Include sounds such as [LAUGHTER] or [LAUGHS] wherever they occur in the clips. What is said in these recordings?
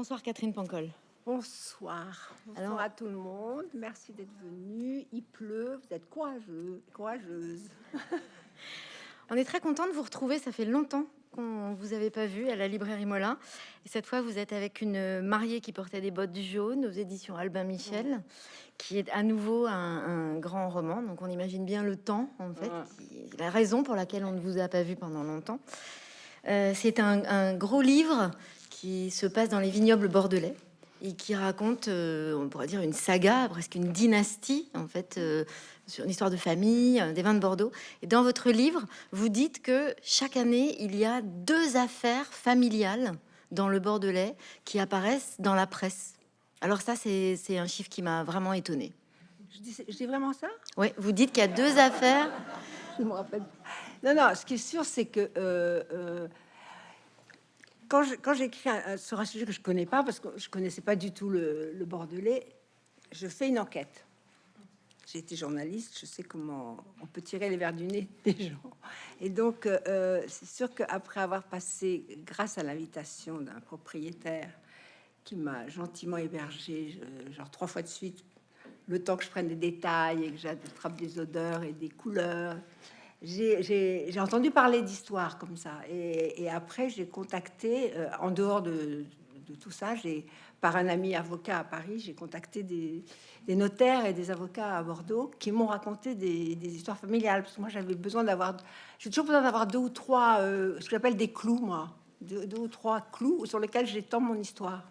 Bonsoir Catherine Pancol. Bonsoir. Bonsoir Alors- à tout le monde. Merci d'être venu. Il pleut. Vous êtes courageux, courageuse. [LAUGHS] On est très content de vous retrouver. Ça fait longtemps qu'on vous avait pas vu à la librairie Mola. Et cette fois, vous êtes avec une mariée qui portait des bottes jaunes aux éditions Albin Michel, qui est à nouveau un, un grand roman. Donc on imagine bien le temps, en fait, Ouais. qui- la raison pour laquelle on ne vous a pas vu pendant longtemps. Euh, C'est un, un gros livre qui se passe dans les vignobles bordelais et qui raconte, euh, on pourrait dire, une saga, presque une dynastie, en fait, euh, sur une histoire de famille, euh, des vins de Bordeaux. Et dans votre livre, vous dites que chaque année, il y a deux affaires familiales dans le Bordelais qui apparaissent dans la presse. Alors ça, c'est un chiffre qui m'a vraiment étonné. Je dis, je dis vraiment ça? Ouais, vous dites qu'il y a deux affaires. Je me rappelle. Non, non. Ce qui est sûr, c'est que quand j'écris sur un sujet que je connais pas, parce que je connaissais pas du tout le, bordelais, je fais une enquête. J'ai été journaliste, je sais comment on peut tirer les verres du nez [LAUGHS] des gens. Et donc, euh, c'est sûr qu'après avoir passé, grâce à l'invitation d'un propriétaire qui m'a gentiment hébergé, genre trois fois de suite, le temps que je prenne des détails et que j'attrape des odeurs et des couleurs, j'ai- entendu parler d'histoires comme ça. Et, après, j'ai contacté, euh, en dehors de, tout ça, par un ami avocat à Paris, j'ai contacté des, notaires et des avocats à Bordeaux qui m'ont raconté des, histoires familiales. Parce que moi, j'avais besoin d'avoir, j'ai toujours besoin d'avoir deux ou trois, euh, ce que j'appelle des clous, moi, deux, ou trois clous sur lesquels j'étends mon histoire.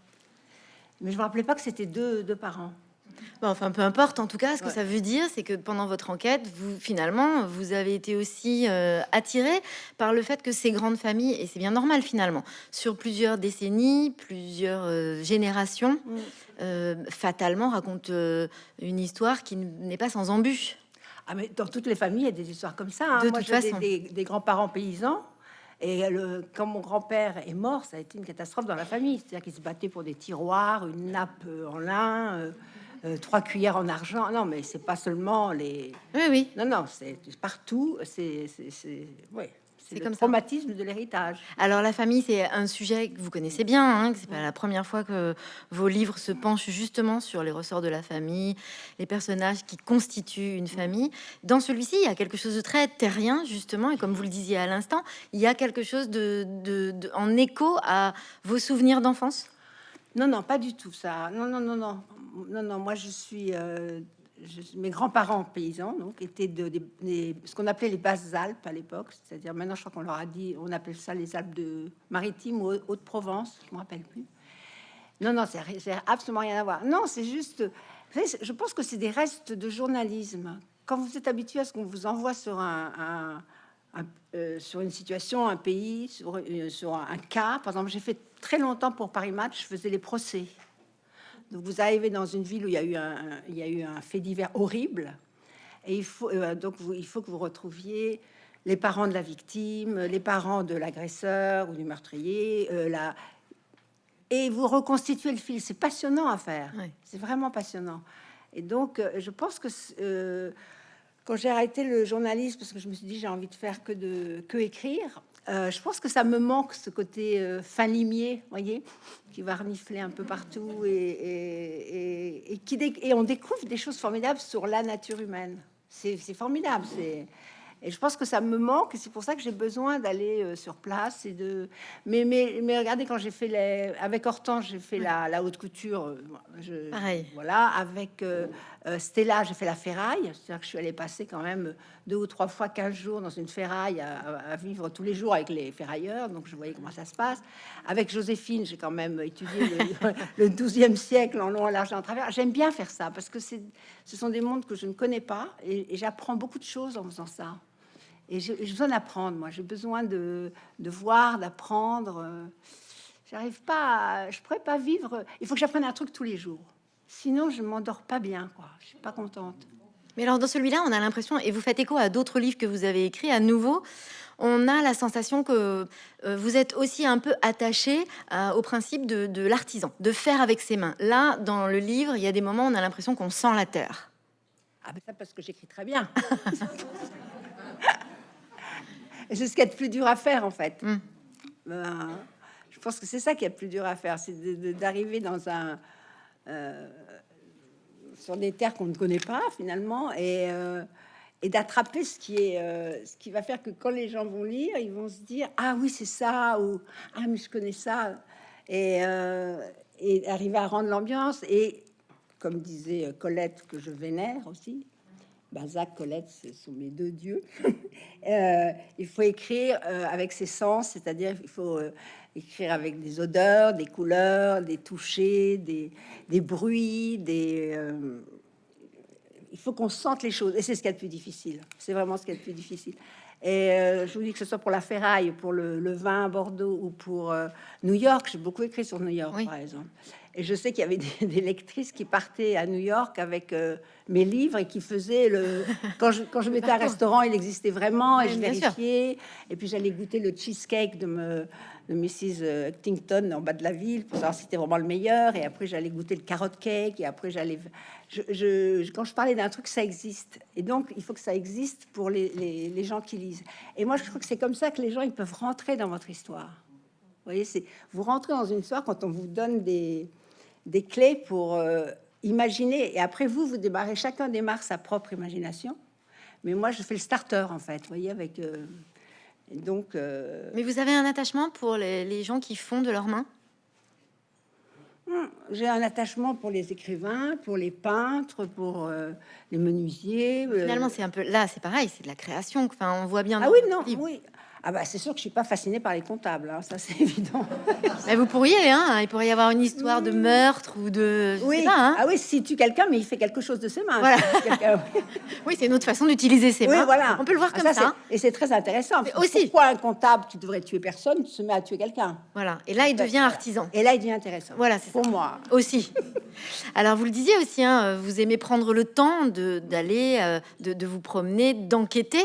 Mais je me rappelais pas que c'était deux parents. Bon, enfin, peu importe. En tout cas, ce que Ouais. ça veut dire, c'est que pendant votre enquête, vous finalement, vous avez été aussi euh, attiré par le fait que ces grandes familles, et c'est bien normal finalement, sur plusieurs décennies, plusieurs euh, générations, Mm. euh, fatalement racontent une histoire qui n'est pas sans embûches. Ah, mais dans toutes les familles, il y a des histoires comme ça. hein. De Moi, toute façon. des, des grands-parents paysans. Et le, quand mon grand-père est mort, ça a été une catastrophe dans la famille. C'est-à-dire qu'ils se battaient pour des tiroirs, une nappe en lin, euh, euh, trois cuillères en argent. Non, mais c'est pas seulement les. Oui, oui. Non, non, c'est partout. C'est, c'est, c'est, ouais, c'est comme ça. traumatisme de l'héritage. Alors la famille, c'est un sujet que vous connaissez bien. Hein, que c'est pas la première fois que vos livres se penchent justement sur les ressorts de la famille, les personnages qui constituent une famille. Dans celui-ci, il y a quelque chose de très terrien justement, et comme vous le disiez à l'instant, il y a quelque chose de, de- de- en écho à vos souvenirs d'enfance? Non, non, pas du tout ça. Non, non, non, non, non, non. Moi, je suis. euh, je- mes grands-parents paysans, donc, étaient de, ce qu'on appelait les basses Alpes à l'époque. C'est-à-dire, maintenant, je crois qu'on leur a dit, on appelle ça les Alpes de maritimes ou Haute-Provence. Je me rappelle plus. Non, non, c'est absolument rien à voir. Non, c'est juste. je pense que c'est des restes de journalisme. Quand vous êtes habitué à ce qu'on vous envoie sur un, euh, sur une situation, un pays, sur, euh, sur un, un cas. Par exemple, j'ai fait très longtemps pour Paris Match, je faisais les procès. Donc vous arrivez dans une ville où il y a eu un, un- il y a eu un fait divers horrible, et il faut euh, donc vous- il faut que vous retrouviez les parents de la victime, les parents de l'agresseur ou du meurtrier, euh, la- et vous reconstituez le fil. C'est passionnant à faire. C'est vraiment passionnant. Et donc, euh, je pense que euh, quand j'ai arrêté le journalisme, parce que je me suis dit j'ai envie de faire que de que écrire, euh, je pense que ça me manque ce côté euh, fin limier, voyez, qui va renifler un peu partout et, et, et- et qui et on découvre des choses formidables sur la nature humaine. C'est formidable. C'est et je pense que ça me manque. et C'est pour ça que j'ai besoin d'aller euh, sur place et de. Mais, mais, mais regardez, quand j'ai fait les. Avec Hortense, j'ai fait la, la haute couture. je- Pareil. Voilà. Avec Stella, j'ai fait la ferraille. C'est-à-dire que je suis allée passer quand même deux ou trois fois 15 jours dans une ferraille à, vivre tous les jours avec les ferrailleurs. Donc je voyais comment ça se passe. Avec Joséphine, j'ai quand même étudié le, [LAUGHS] le 12e siècle en long, en large en travers. J'aime bien faire ça parce que ce sont des mondes que je ne connais pas et, j'apprends beaucoup de choses en faisant ça. Et j'ai besoin d'apprendre, moi. J'ai besoin de, de voir, d'apprendre. euh. J'arrive pas, à- je pourrais pas vivre. Il faut que j'apprenne un truc tous les jours. Sinon, je m'endors pas bien, quoi. Je suis pas contente. Mais alors dans celui-là, on a l'impression, et vous faites écho à d'autres livres que vous avez écrits, à nouveau, on a la sensation que euh, vous êtes aussi un peu attaché à- au principe de, de l'artisan, de faire avec ses mains. Là, dans le livre, il y a des moments où on a l'impression qu'on sent la terre. Ah ben ça parce que j'écris très bien. [LAUGHS] C'est ce qu'il y a de plus dur à faire en fait. Mm. Ben, Je pense que c'est ça qui est le plus dur à faire, c'est d'arriver dans un euh, sur des terres qu'on ne connaît pas finalement et, euh, et d'attraper ce qui est euh, ce qui va faire que quand les gens vont lire, ils vont se dire ah oui c'est ça ou ah mais je connais ça et, et arriver à rendre l'ambiance et comme disait Colette que je vénère aussi Balzac, Colette, ce sont mes deux dieux. [LAUGHS] euh, il faut écrire euh, avec ses sens, c'est-à-dire il faut euh, écrire avec des odeurs, des couleurs, des touchés, des, des bruits, des. Il faut qu'on sente les choses, et c'est ce qui est le plus difficile. C'est vraiment ce qui est le plus difficile. Et je vous dis que ce soit pour la ferraille, pour le, le vin à Bordeaux ou pour New York, j'ai beaucoup écrit sur New York, Oui. par exemple. Et je sais qu'il y avait des, des lectrices qui partaient à New York avec euh, mes livres et qui faisaient le. Quand je, quand je mettais un restaurant, il existait vraiment et Oui, je sûr. vérifiais. Et puis j'allais goûter le cheesecake de, me, de Mrs. Huntington en bas de la ville pour savoir si c'était vraiment le meilleur. Et après, j'allais goûter le carrot cake. Et après, j'allais. Je, quand je parlais d'un truc, ça existe. Et donc, il faut que ça existe pour les, les- les gens qui lisent. Et moi, je trouve que c'est comme ça que les gens ils peuvent rentrer dans votre histoire. Vous voyez, c'est vous rentrez dans une histoire quand on vous donne des, des clés pour euh, imaginer. Et après, vous, vous démarrez, chacun démarre sa propre imagination. Mais moi, je fais le starter, en fait, vous voyez, avec... euh, donc, euh, Mais vous avez un attachement pour les, les gens qui font de leurs mains? J'ai un attachement pour les écrivains, pour les peintres, pour euh, les menuisiers. Finalement, c'est un peu là, c'est pareil, c'est de la création. Enfin, on voit bien. Ah oui, non, oui. Ah bah, c'est sûr que je suis pas fascinée par les comptables, hein, ça c'est [LAUGHS] évident. Mais vous pourriez, hein, il pourrait y avoir une histoire de meurtre ou de. je sais oui, pas, hein. ah oui, si tu quelqu'un, mais il fait quelque chose de ses mains. Voilà. Si [LAUGHS] Oui, c'est une autre façon d'utiliser ses Oui, mains. voilà. On peut le voir Ah, comme ça. hein. Et c'est très intéressant. Mais aussi. Pourquoi un comptable qui devrait tuer personne se met à tuer quelqu'un? Voilà. Et là, il devient artisan. Et là, il devient intéressant. Voilà, c'est Pour moi. aussi. [LAUGHS] Alors, vous le disiez aussi, hein, vous aimez prendre le temps de- d'aller, euh, de, de vous promener, d'enquêter.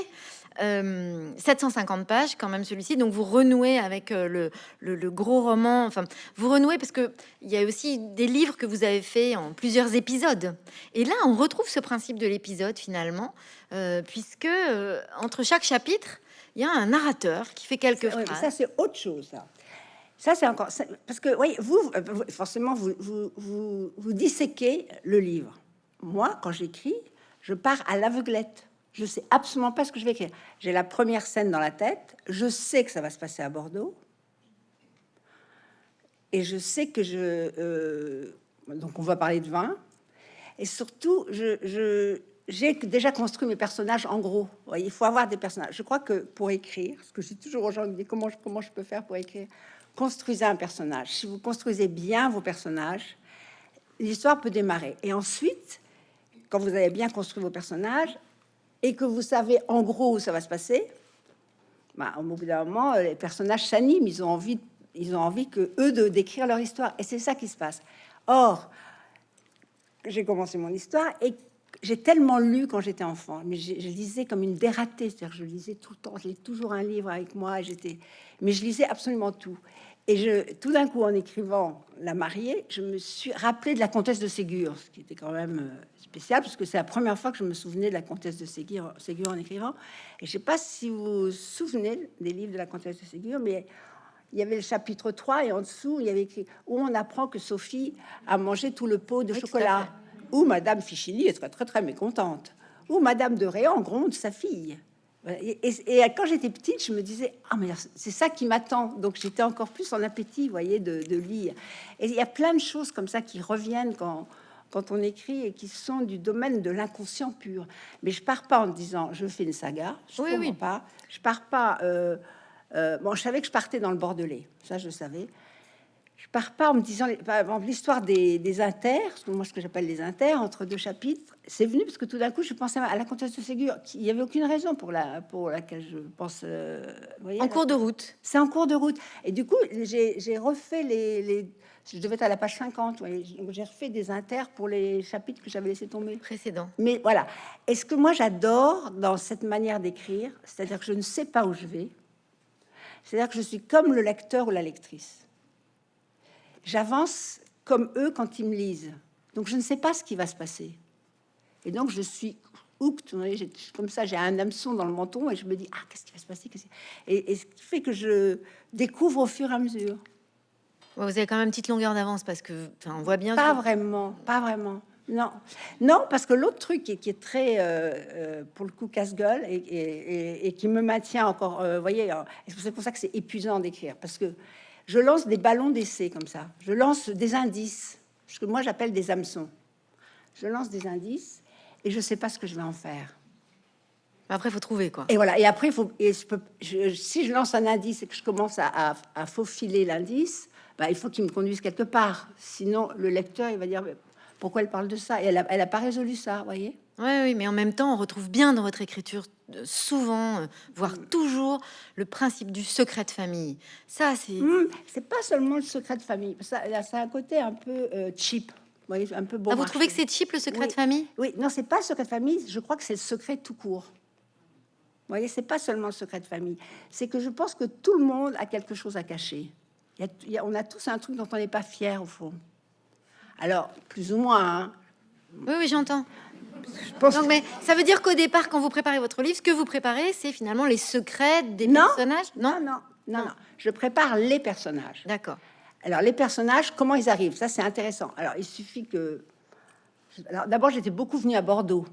Euh, 750 pages, quand même celui-ci. Donc, vous renouez avec euh, le, le- le gros roman. Enfin, vous renouez parce que il y a aussi des livres que vous avez fait en plusieurs épisodes. Et là, on retrouve ce principe de l'épisode finalement, euh, puisque euh, entre chaque chapitre, il y a un narrateur qui fait quelques Ouais, phrases. ça, c'est autre chose. Ça, ça c'est encore. ça- Parce que, oui, vous, euh, vous- forcément, vous, vous, vous, vous disséquez le livre. Moi, quand j'écris, je pars à l'aveuglette. Je sais absolument pas ce que je vais écrire. J'ai la première scène dans la tête. Je sais que ça va se passer à Bordeaux. Et je sais que je. euh, donc, on va parler de vin. Et surtout, je, je- j'ai déjà construit mes personnages en gros. Il faut avoir des personnages. Je crois que pour écrire, ce que je dis toujours aux gens, je dis comment je, comment je peux faire pour écrire, construisez un personnage. Si vous construisez bien vos personnages, l'histoire peut démarrer. Et ensuite, quand vous avez bien construit vos personnages et que vous savez en gros où ça va se passer, bah, au bout d'un moment, les personnages s'animent, ils ont envie, ils ont envie que eux de décrire leur histoire, et c'est ça qui se passe. Or, j'ai commencé mon histoire et j'ai tellement lu quand j'étais enfant, mais je, je lisais comme une dératée, c'est-à-dire je lisais tout le temps, j'ai toujours un livre avec moi, j'étais, mais je lisais absolument tout. Et je, tout d'un coup, en écrivant La mariée, je me suis rappelé de la comtesse de Ségur, ce qui était quand même euh, spécial, parce que c'est la première fois que je me souvenais de la comtesse de Ségur, Ségur en écrivant. Et je sais pas si vous vous souvenez des livres de la comtesse de Ségur, mais il y avait le chapitre 3 et en dessous, il y avait écrit où on apprend que Sophie a mangé tout le pot de Oui, chocolat. Où Madame Fichini est très, très, très mécontente. Où Madame de Réan gronde sa fille. Et, et- et quand j'étais petite, je me disais, ah, mais c'est ça qui m'attend. Donc j'étais encore plus en appétit, vous voyez, de, de lire. Et il y a plein de choses comme ça qui reviennent quand, quand on écrit et qui sont du domaine de l'inconscient pur. Mais je pars pas en disant, je fais une saga. Je Oui, comprends oui. pas. Je pars pas. euh, euh, bon, je savais que je partais dans le Bordelais. Ça, je le savais. Je pars pas en me disant, les- par exemple, l'histoire des, des inters, ce que moi, ce que j'appelle les inters, entre deux chapitres, c'est venu parce que tout d'un coup, je pensais à la comtesse de Ségur. qui- Il n'y avait aucune raison pour, la, pour laquelle je pense. euh, voyez, En cours de route. c'est en cours de route. Et du coup, j'ai refait les, les- Je devais être à la page 50. ouais. Donc, J'ai refait des inters pour les chapitres que j'avais laissé tomber. Précédent. Mais voilà. Et ce que moi j'adore dans cette manière d'écrire, c'est-à-dire que je ne sais pas où je vais, c'est-à-dire que je suis comme le lecteur ou la lectrice. J'avance comme eux quand ils me lisent. Donc je ne sais pas ce qui va se passer. Et donc je suis j'ai- comme ça, j'ai un hameçon dans le menton et je me dis ah qu'est-ce qui va se passer et, et ce qui fait que je découvre au fur et à mesure. Vous avez quand même une petite longueur d'avance parce que, on voit bien. Pas que- vraiment, pas vraiment. Non, non, parce que l'autre truc qui, est- qui est très, euh, euh, pour le coup, casse-gueule et, et- et- et qui me maintient encore, euh, vous voyez, euh, c'est pour ça que c'est épuisant d'écrire, parce que je lance des ballons d'essai comme ça. Je lance des indices, ce que moi j'appelle des hameçons. Je lance des indices et je sais pas ce que je vais en faire. Après, il faut trouver quoi. Et voilà. Et après, faut. Et je peux, je- si je lance un indice et que je commence à, à- à faufiler l'indice, bah, il faut qu'il me conduise quelque part. Sinon, le lecteur, il va dire pourquoi elle parle de ça? Et elle a, elle a pas résolu ça, voyez? Oui, oui, mais en même temps, on retrouve bien dans votre écriture euh, souvent, euh, voire toujours, le principe du secret de famille. Ça, c'est. C'est pas seulement le secret de famille. Ça, là, ça a un côté un peu euh, cheap. Un peu bon. Ah, vous trouvez que c'est cheap le secret Oui. de famille? Oui, non, c'est pas le secret de famille. Je crois que c'est le secret tout court. Vous voyez, c'est pas seulement le secret de famille. C'est que je pense que tout le monde a quelque chose à cacher. Il y a- il y a- on a tous un truc dont on n'est pas fier au fond. Alors, plus ou moins. hein. Oui, oui, j'entends. Pense. Donc, mais ça veut dire qu'au départ, quand vous préparez votre livre, ce que vous préparez, c'est finalement les secrets des Non. personnages non, non, non, non. Je prépare les personnages. D'accord. Alors, les personnages, comment ils arrivent? Ça, c'est intéressant. Alors, il suffit que. Alors, d'abord, j'étais beaucoup venue à Bordeaux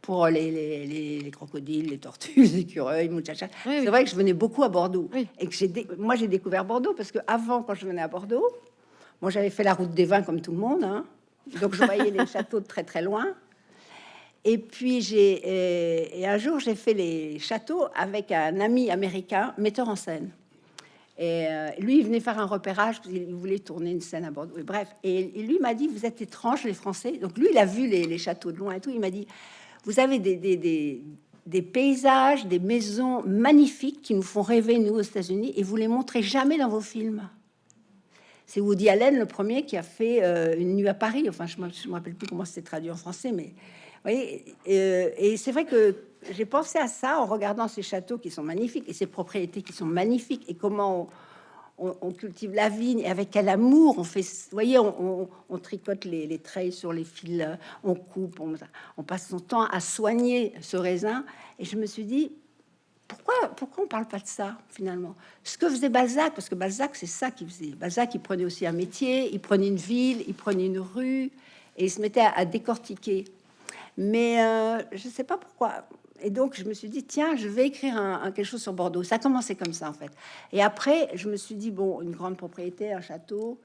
pour les, les, les- les crocodiles, les tortues, [LAUGHS] les écureuils, muchacha. Oui, oui. C'est vrai que je venais beaucoup à Bordeaux. Oui. Et que j'ai dé- moi, j'ai découvert Bordeaux parce que avant, quand je venais à Bordeaux, moi, j'avais fait la route des vins comme tout le monde. hein. Donc, je voyais les [LAUGHS] châteaux de très, très loin. Et puis, j'ai. Et, et un jour, j'ai fait les châteaux avec un ami américain, metteur en scène. Et euh, lui, il venait faire un repérage qu'il voulait tourner une scène à Bordeaux. Bref, et, lui m'a dit Vous êtes étranges, les Français. Donc, lui, il a vu les, châteaux de loin et tout. Il m'a dit Vous avez des, paysages, des maisons magnifiques qui nous font rêver, nous, aux États-Unis, et vous les montrez jamais dans vos films. C'est Woody Allen, le premier, qui a fait euh, Une nuit à Paris. Enfin, je ne me rappelle plus comment c'était traduit en français, mais euh, et c'est vrai que j'ai pensé à ça en regardant ces châteaux qui sont magnifiques et ces propriétés qui sont magnifiques et comment on, cultive la vigne et avec quel amour on fait. Vous voyez, on, tricote les, les sur les fils, on coupe, on, passe son temps à soigner ce raisin. Et je me suis dit, pourquoi, pourquoi on parle pas de ça finalement? Ce que faisait Balzac, parce que Balzac, c'est ça qu'il faisait. Balzac, il prenait aussi un métier, il prenait une ville, il prenait une rue, et il se mettait à décortiquer. Mais euh, je sais pas pourquoi. Et donc, je me suis dit, tiens, je vais écrire un- quelque chose sur Bordeaux. Ça a commencé comme ça, en fait. Et après, je me suis dit, bon, une grande propriété, un château.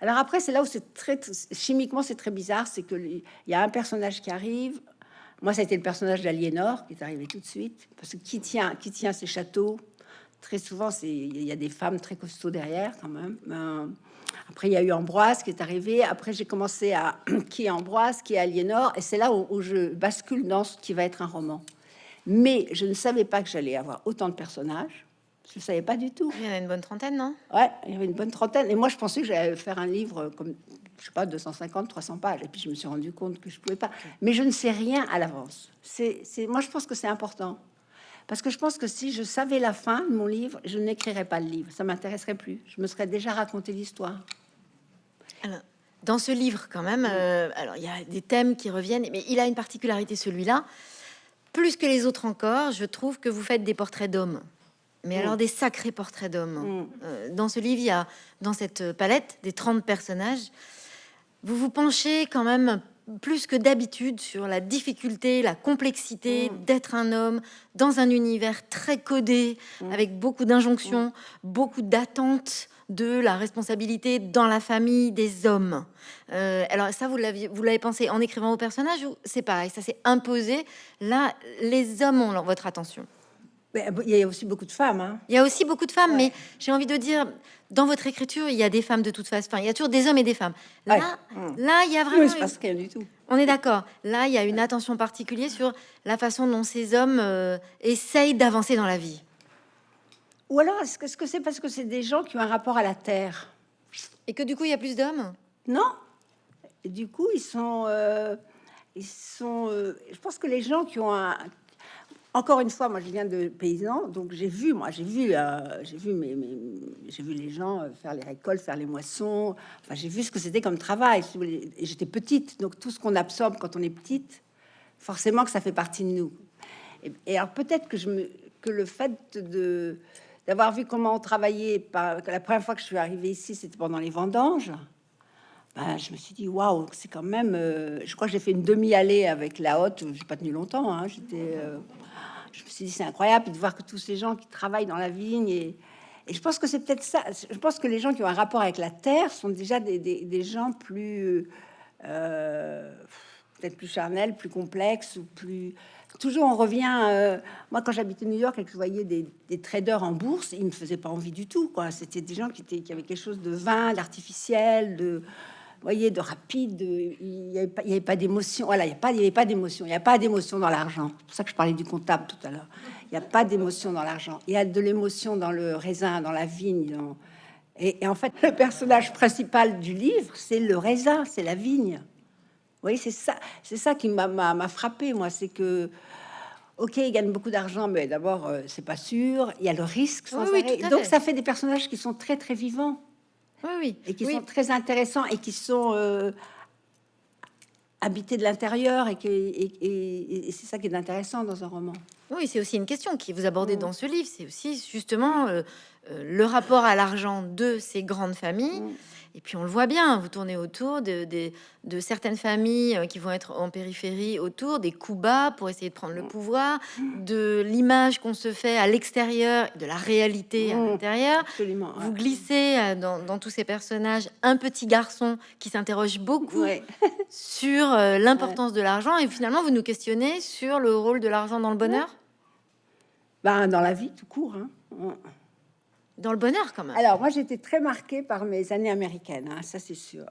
Alors après, c'est là où c'est très, chimiquement, c'est très bizarre. C'est que il y a un personnage qui arrive. Moi, ça a été le personnage d'Aliénor qui est arrivé tout de suite. Parce que qui tient, qui tient ces châteaux? Très souvent, c'est il y a des femmes très costauds derrière, quand même. Euh, après, il y a eu Ambroise qui est arrivé. Après, j'ai commencé à [CLEARS THROAT] qui est Ambroise, qui est Aliénor, et c'est là où, où je bascule dans ce qui va être un roman. Mais je ne savais pas que j'allais avoir autant de personnages. Je ne savais pas du tout. Il y en a une bonne trentaine, non? Ouais, il y avait une bonne trentaine. Et moi, je pensais que j'allais faire un livre comme, je sais pas, 250, 300 pages. Et puis, je me suis rendu compte que je pouvais pas. Mais je ne sais rien à l'avance. C'est, moi, je pense que c'est important. Parce que je pense que si je savais la fin de mon livre, je n'écrirais pas le livre. Ça m'intéresserait plus. Je me serais déjà raconté l'histoire. Alors, dans ce livre, quand même, euh, alors il y a des thèmes qui reviennent, mais il a une particularité, celui-là. Plus que les autres encore, je trouve que vous faites des portraits d'hommes. Mais Mm. alors des sacrés portraits d'hommes. Mm. Euh, dans ce livre, il y a, dans cette palette des 30 personnages, vous vous penchez quand même plus que d'habitude sur la difficulté, la complexité Mm. d'être un homme dans un univers très codé, Mm. avec beaucoup d'injonctions, beaucoup d'attentes de la responsabilité dans la famille des hommes. Euh, alors ça, vous l'avez pensé en écrivant vos personnages ou c'est pareil, ça s'est imposé? Là, les hommes ont votre attention. Euh, il y a aussi beaucoup de femmes. Hein. Il y a aussi beaucoup de femmes, Ouais. mais j'ai envie de dire, dans votre écriture, il y a des femmes de toute façon. Enfin, il y a toujours des hommes et des femmes. Là, Ouais. Mm. là, il y a Oui, vraiment. il se une- rien du tout. On est d'accord. Là, il y a une attention particulière sur la façon dont ces hommes euh, essayent d'avancer dans la vie. Ou alors, est-ce que c'est parce que c'est des gens qui ont un rapport à la terre? Et que du coup, il y a plus d'hommes? Non. Et du coup, ils sont, euh, ils sont. euh, je pense que les gens qui ont un. Encore une fois, moi, je viens de paysans, donc j'ai vu, moi, j'ai vu, euh, j'ai vu, mes, j'ai vu les gens euh, faire les récoltes, faire les moissons. Enfin, j'ai vu ce que c'était comme travail. j'étais petite, donc tout ce qu'on absorbe quand on est petite, forcément que ça fait partie de nous. Et, alors peut-être que je me, que le fait de d'avoir vu comment on travaillait. Par, la première fois que je suis arrivée ici, c'était pendant les vendanges. Ben, je me suis dit, waouh, c'est quand même. euh, je crois que j'ai fait une demi-allée avec la haute. J'ai pas tenu longtemps. hein, J'étais. Je me suis dit, c'est incroyable de voir que tous ces gens qui travaillent dans la vigne et. Je pense que c'est peut-être ça. Je pense que les gens qui ont un rapport avec la terre sont déjà des, gens plus, euh, peut-être plus charnels, plus complexes ou plus. Toujours, on revient. euh, moi, quand j'habitais New York et que je voyais des, traders en bourse, ils me faisaient pas envie du tout. C'était des gens qui qui avaient quelque chose de vain, d'artificiel, de, voyez, de rapide. de- il n'y avait pas, avait d'émotion. Voilà, il n'y avait pas d'émotion. Il n'y a pas d'émotion dans l'argent. C'est pour ça que je parlais du comptable tout à l'heure. Il n'y a pas d'émotion dans l'argent. Il y a de l'émotion dans le raisin, dans la vigne. dans- Et, et en fait, le personnage principal du livre, c'est le raisin, c'est la vigne. Vous voyez, c'est ça, c'est ça qui m'a- frappé, moi, c'est que, ok, il gagne beaucoup d'argent, mais d'abord, euh, c'est pas sûr. Il y a le risque. Sans Oui, oui, Donc, ça fait des personnages qui sont très, très vivants Oui, oui. et qui Oui. sont très intéressants et qui sont euh, habités de l'intérieur et, qui- et- et- et c'est ça qui est intéressant dans un roman. Oui, c'est aussi une question qui vous abordez Mm. dans ce livre. C'est aussi justement euh, euh, le rapport à l'argent de ces grandes familles. Mm. Et puis on le voit bien, vous tournez autour de, de- de certaines familles euh, qui vont être en périphérie, autour des coups bas pour essayer de prendre le pouvoir, de l'image qu'on se fait à l'extérieur, de la réalité à Mm. l'intérieur. Vous glissez euh, dans, dans tous ces personnages un petit garçon qui s'interroge beaucoup Ouais. [LAUGHS] sur euh, l'importance de l'argent et finalement vous nous questionnez sur le rôle de l'argent dans le bonheur, Ben, dans la vie, tout court. hein. Dans le bonheur quand même. Alors, moi, j'étais très marquée par mes années américaines, hein, ça c'est sûr.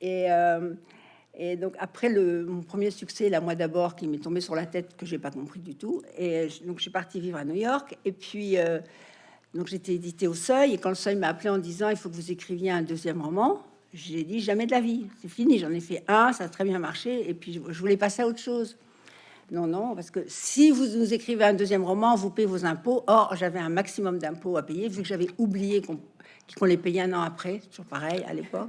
Et, euh, et donc, après le, mon premier succès, La Moi d'abord, qui m'est tombé sur la tête, que j'ai pas compris du tout. Et donc, je suis partie vivre à New York. Et puis, euh, donc, j'étais éditée au Seuil. Et quand le Seuil m'a appelé en disant, il faut que vous écriviez un deuxième roman, j'ai dit, jamais de la vie. C'est fini. J'en ai fait un, ça a très bien marché. Et puis, je voulais passer à autre chose. Non, non, parce que si vous nous écrivez un deuxième roman, vous payez vos impôts. Or, j'avais un maximum d'impôts à payer, vu que j'avais oublié qu'on les payait un an après, toujours pareil à l'époque.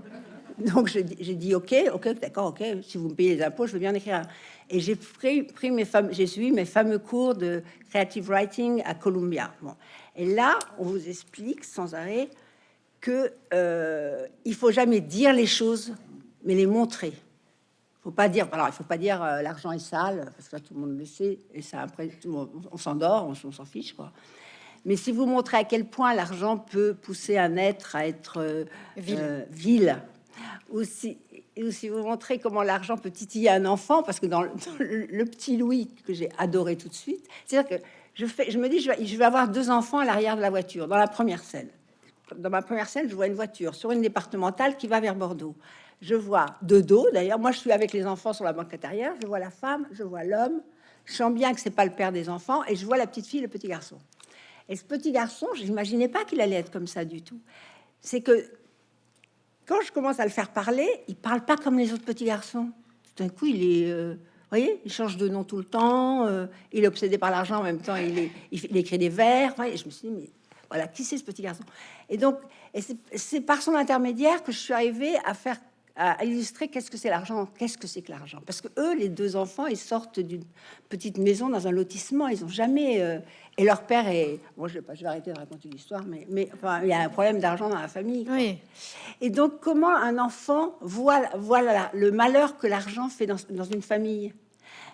Donc, j'ai dit- OK, OK, d'accord, OK, si vous me payez les impôts, je veux bien en écrire un. Et j'ai pris, pris mes fameux, j'ai suivi mes fameux cours de creative writing à Columbia. Bon. Et là, on vous explique sans arrêt que euh, il faut jamais dire les choses, mais les montrer. Faut pas dire, alors il faut pas dire euh, l'argent est sale, parce que là tout le monde le sait, et ça après tout le monde- on s'endort, on, s'en fiche quoi. Mais si vous montrez à quel point l'argent peut pousser un être à être euh, Vil. euh, vil, ou si, ou si vous montrez comment l'argent peut titiller un enfant, parce que dans le, dans le- le petit Louis que j'ai adoré tout de suite, c'est-à-dire que je, fais, je me dis, je vais, je vais avoir deux enfants à l'arrière de la voiture, dans la première scène. Dans ma première scène, je vois une voiture sur une départementale qui va vers Bordeaux. Je vois de dos, d'ailleurs, moi je suis avec les enfants sur la banquette arrière, je vois la femme, je vois l'homme, je sens bien que c'est pas le père des enfants, et je vois la petite fille, le petit garçon. Et ce petit garçon, je n'imaginais pas qu'il allait être comme ça du tout. C'est que quand je commence à le faire parler, il parle pas comme les autres petits garçons. Tout d'un coup, il est, euh, voyez, il change de nom tout le temps. euh, il est obsédé par l'argent en même temps. Il, est- il, écrit des vers. Je me suis dit, mais voilà, qui c'est ce petit garçon? Et donc, c'est par son intermédiaire que je suis arrivée à faire à illustrer qu'est-ce que c'est l'argent, qu'est-ce que c'est que l'argent. Parce que eux, les deux enfants, ils sortent d'une petite maison dans un lotissement, ils ont jamais. euh, et leur père est. Moi, je vais pas, je vais arrêter de raconter l'histoire, mais mais enfin, il y a un problème d'argent dans la famille. Oui, Et donc, comment un enfant voit, voit la- le malheur que l'argent fait dans, dans une famille?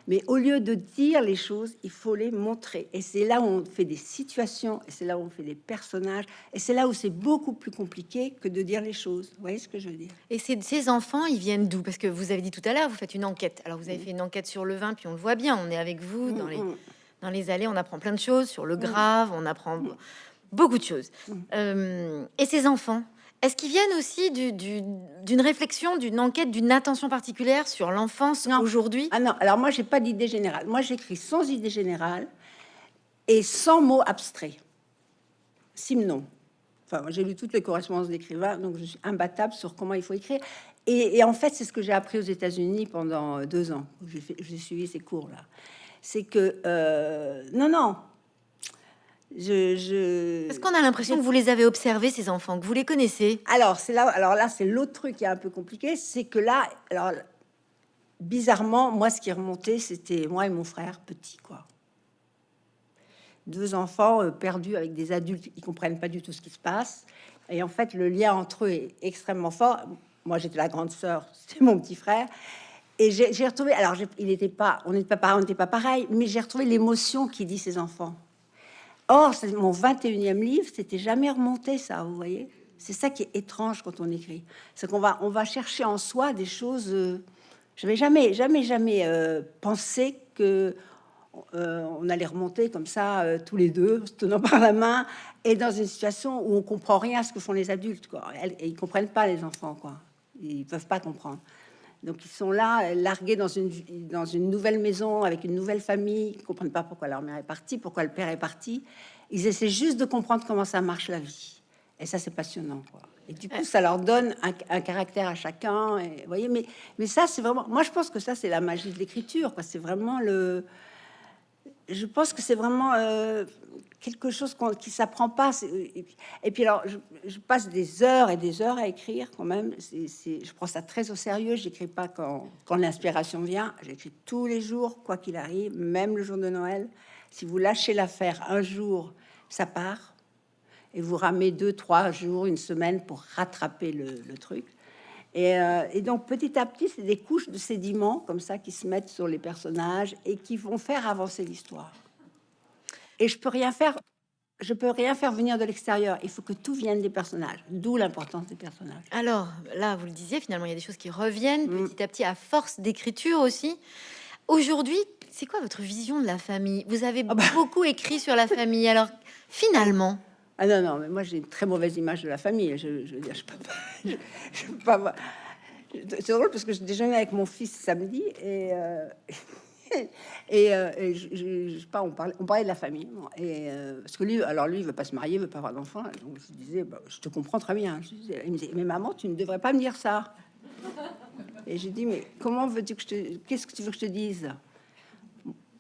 Mais au lieu de dire les choses, il faut les montrer. Et c'est là où on fait des situations, et c'est là où on fait des personnages, et c'est là où c'est beaucoup plus compliqué que de dire les choses. Vous voyez ce que je veux dire? Et ces, ces enfants, ils viennent d'où? Parce que vous avez dit tout à l'heure, vous faites une enquête. Alors vous avez fait une enquête sur le vin, puis on le voit bien, on est avec vous dans les, dans les allées, on apprend plein de choses sur le grave, on apprend beaucoup de choses. Euh, et ces enfants, est-ce qu'ils viennent aussi du- du- d'une réflexion, d'une enquête, d'une attention particulière sur l'enfance aujourd'hui? Ah non, alors moi, j'ai pas d'idée générale. Moi, j'écris sans idée générale et sans mots abstraits. Simnon. Enfin, j'ai lu toutes les correspondances d'écrivains, donc je suis imbattable sur comment il faut écrire. Et, et en fait, c'est ce que j'ai appris aux États-Unis pendant deux ans. j'ai suivi ces cours-là. C'est que euh, non, non. Je, je... Est-ce qu'on a l'impression que vous les avez observés, ces enfants, que vous les connaissez? Alors, c'est là, alors là, c'est l'autre truc qui est un peu compliqué, c'est que là, alors bizarrement, moi, ce qui remontait, c'était moi et mon frère petit, quoi. deux enfants euh, perdus avec des adultes qui comprennent pas du tout ce qui se passe. Et en fait, le lien entre eux est extrêmement fort. Moi, j'étais la grande sœur, [LAUGHS] c'était mon petit frère. Et j'ai retrouvé, alors il n'était pas, on n'était pas, on n'était pas pareil, mais j'ai retrouvé l'émotion qui dit ses enfants. Or, mon 21e livre, c'était jamais remonté ça, vous voyez. C'est ça qui est étrange quand on écrit, c'est qu'on va, on va chercher en soi des choses. Euh, je n'avais jamais, jamais, jamais euh, pensé que euh, on allait remonter comme ça tous les deux, se tenant [LAUGHS] par la main, et dans une situation où on comprend rien à ce que font les adultes, quoi. Et ils comprennent pas les enfants, quoi. Ils peuvent pas comprendre. Donc ils sont là, largués dans une, dans une nouvelle maison, avec une nouvelle famille, ils ne comprennent pas pourquoi leur mère est partie, pourquoi le père est parti. Ils essaient juste de comprendre comment ça marche la vie. Et ça, c'est passionnant. Et du coup, ça leur donne un, caractère à chacun. Vous voyez, mais, mais ça, c'est vraiment... Moi, je pense que ça, c'est la magie de l'écriture. C'est vraiment le je pense que c'est vraiment euh, quelque chose qui s'apprend pas. Et puis, alors, je, passe des heures et des heures à écrire quand même. je prends ça très au sérieux. J'écris pas quand, quand l'inspiration vient. J'écris tous les jours, quoi qu'il arrive, même le jour de Noël. Si vous lâchez l'affaire un jour, ça part. Et vous ramez deux, trois jours, une semaine pour rattraper le truc. Euh, et, donc petit à petit, c'est des couches de sédiments comme ça qui se mettent sur les personnages et qui vont faire avancer l'histoire. Et je peux rien faire, je peux rien faire venir de l'extérieur. Il faut que tout vienne des personnages, d'où l'importance des personnages. Alors là, vous le disiez, finalement, il y a des choses qui reviennent mm. petit à petit à force d'écriture aussi. Aujourd'hui, c'est quoi votre vision de la famille? Vous avez ah bah. beaucoup écrit sur la famille. Alors finalement, ah non, non, mais moi j'ai une très mauvaise image de la famille. Je, je veux dire, je peux pas. [LAUGHS] Je, peux pas C'est drôle parce que je déjeunais avec mon fils samedi et. Euh, [LAUGHS] et, euh, je, sais pas, on parlait, de la famille. Et euh, parce que lui, alors lui, il veut pas se marier, il veut pas avoir d'enfant. Donc je disais, bah, je te comprends très bien. Il me disait, mais maman, tu ne devrais pas me dire ça. Et j'ai dit, mais comment veux-tu que je te, qu'est-ce que tu veux que je te dise?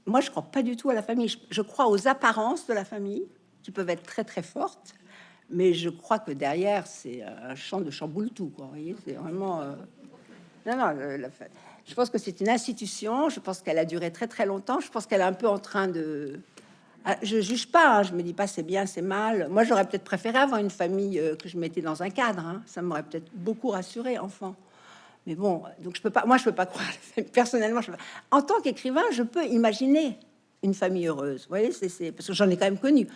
Moi, je crois pas du tout à la famille. je crois aux apparences de la famille qui peuvent être très très fortes, mais je crois que derrière c'est un champ de chamboule tout. Quoi, vous voyez, c'est vraiment euh, non non. Je pense que c'est une institution. Je pense qu'elle a duré très très longtemps. Je pense qu'elle est un peu en train de ah, je juge pas, hein. je me dis pas c'est bien, c'est mal. Moi, j'aurais peut-être préféré avoir une famille euh, que je mettais dans un cadre. Hein. Ça m'aurait peut-être beaucoup rassuré, enfant. Mais bon, donc je peux pas. Moi, je peux pas [LAUGHS] croire. Personnellement, en tant qu'écrivain, je peux imaginer une famille heureuse. Vous voyez, c'est parce que j'en ai quand même connu.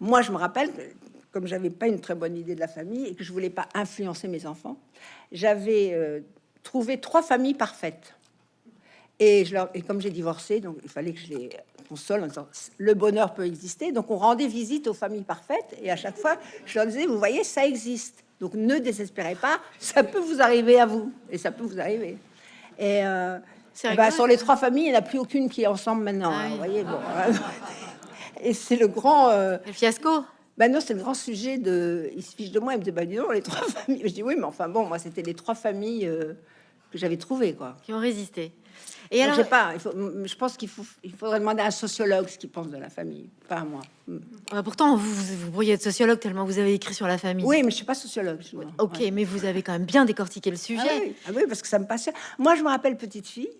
Moi, je me rappelle que, comme j'avais pas une très bonne idée de la famille et que je voulais pas influencer mes enfants, j'avais euh, trouvé trois familles parfaites. Et, je leur, et comme j'ai divorcé, donc il fallait que je les console en disant le bonheur peut exister. Donc on rendait visite aux familles parfaites et à chaque fois, je leur disais, vous voyez, ça existe. Donc ne désespérez pas, ça peut vous arriver à vous et ça peut vous arriver. Et, euh, bah, sur les trois familles, il n'y en a plus aucune qui est ensemble maintenant. Ah vous voyez, bon. Et c'est le grand euh, fiasco. Ben non, c'est le grand sujet de. Il se fiche de moi, il me dit bah dis les trois [LAUGHS] familles. Je dis oui, mais enfin bon, moi c'était les trois familles euh, que j'avais trouvées quoi. Qui ont résisté. Et alors, je sais pas. Il faut, je pense qu'il faut, il faudrait demander à un sociologue ce qu'il pense de la famille, pas à moi. Mm. Ah, pourtant, vous, vous, pourriez être sociologue tellement vous avez écrit sur la famille. Oui, mais je suis pas sociologue. ok, mais vous avez quand même bien décortiqué le sujet. Ah oui. Ah oui, parce que ça me passionne. Moi, je me rappelle petite fille,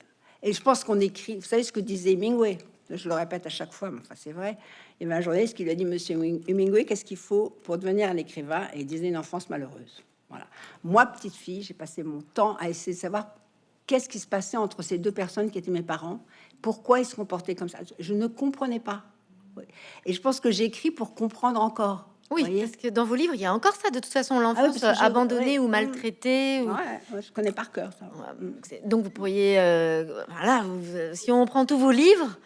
et je pense qu'on écrit. Vous savez ce que disait Hemingway? Je le répète à chaque fois, mais enfin c'est vrai. Il y avait un journaliste qui lui a dit, Monsieur Hemingway, qu'est-ce qu'il faut pour devenir un écrivain? Et il disait une enfance malheureuse. Voilà. Moi, petite fille, j'ai passé mon temps à essayer de savoir qu'est-ce qui se passait entre ces deux personnes qui étaient mes parents, pourquoi ils se comportaient comme ça. Je ne comprenais pas. Et je pense que j'écris pour comprendre encore. Oui, parce que dans vos livres, il y a encore ça, de toute façon, l'enfance ah abandonnée ou maltraitée. Ou... je connais par cœur ça. Donc vous pourriez, euh, voilà, si on prend tous vos livres,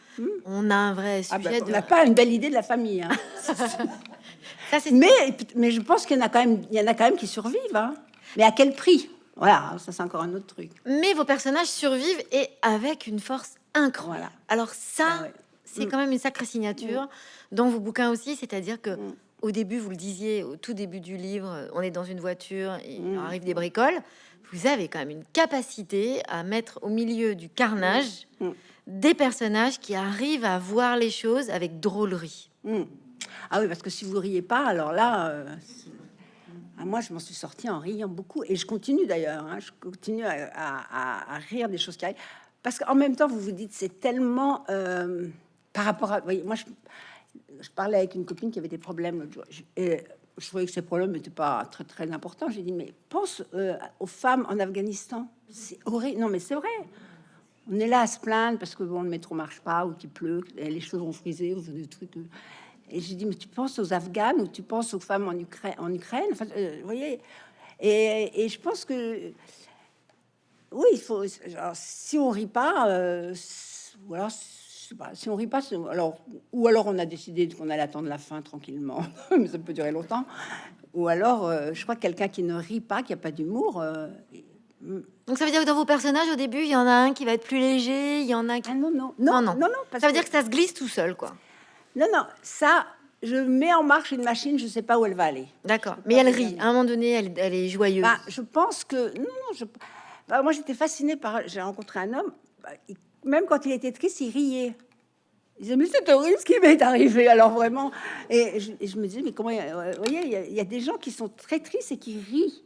on a un vrai ah, bah, sujet. on n'a pas une belle idée de la famille. Hein. [LAUGHS] mais, mais je pense qu'il y en a quand même, il y en a quand même qui survivent. Hein. Mais à quel prix? Voilà, ça c'est encore un autre truc. Mais vos personnages survivent et avec une force incroyable. Alors ça, ah c'est hmm. quand même une sacrée signature hmm. dans vos bouquins aussi, c'est-à-dire que au début, vous le disiez, au tout début du livre, on est dans une voiture, et il arrive des bricoles. Vous avez quand même une capacité à mettre au milieu du carnage. Des personnages qui arrivent à voir les choses avec drôlerie. Ah oui, parce que si vous riez pas, alors là, euh, ah, moi je m'en suis sortie en riant beaucoup, et je continue d'ailleurs, hein, je continue à, rire des choses qui arrivent, parce qu'en même temps, vous vous dites, c'est tellement euh, par rapport à, voyez, moi je parlais avec une copine qui avait des problèmes l'autre jour, et je trouvais que ces problèmes n'étaient pas très très importants. J'ai dit mais pense euh, aux femmes en Afghanistan, c'est horrible. Non mais c'est vrai. On est là à se plaindre parce que bon, le métro marche pas ou qu'il pleut, les choses vont friser ou des trucs. euh. Et j'ai dit mais tu penses aux Afghanes ou tu penses aux femmes en Ukraine, en Ukraine? Euh, vous voyez. Et, je pense que oui, il faut. si on rit pas, euh, alors, si on rit pas, alors, ou alors on a décidé qu'on allait attendre la fin tranquillement, [LAUGHS] mais ça peut durer longtemps. Ou alors, euh, je crois que quelqu'un qui ne rit pas, qui a pas d'humour. Donc ça veut dire que dans vos personnages, au début, il y en a un qui va être plus léger, il y en a qui... ah non non Non, non non. non non, parce Ça veut que- dire que ça se glisse tout seul, quoi. non non ça, je mets en marche une machine, je sais pas où elle va aller. D'accord. Mais elle rit. À un moment donné, elle, elle est joyeuse. Bah, je pense que non, non, je, bah, moi j'étais fascinée par. J'ai rencontré un homme, bah, il- même quand il était triste, il riait. Il disait mais c'est horrible ce qui m'est arrivé. Alors vraiment, et je, et je me disais mais comment, euh, vous voyez, il y, a- il y a des gens qui sont très tristes et qui rient.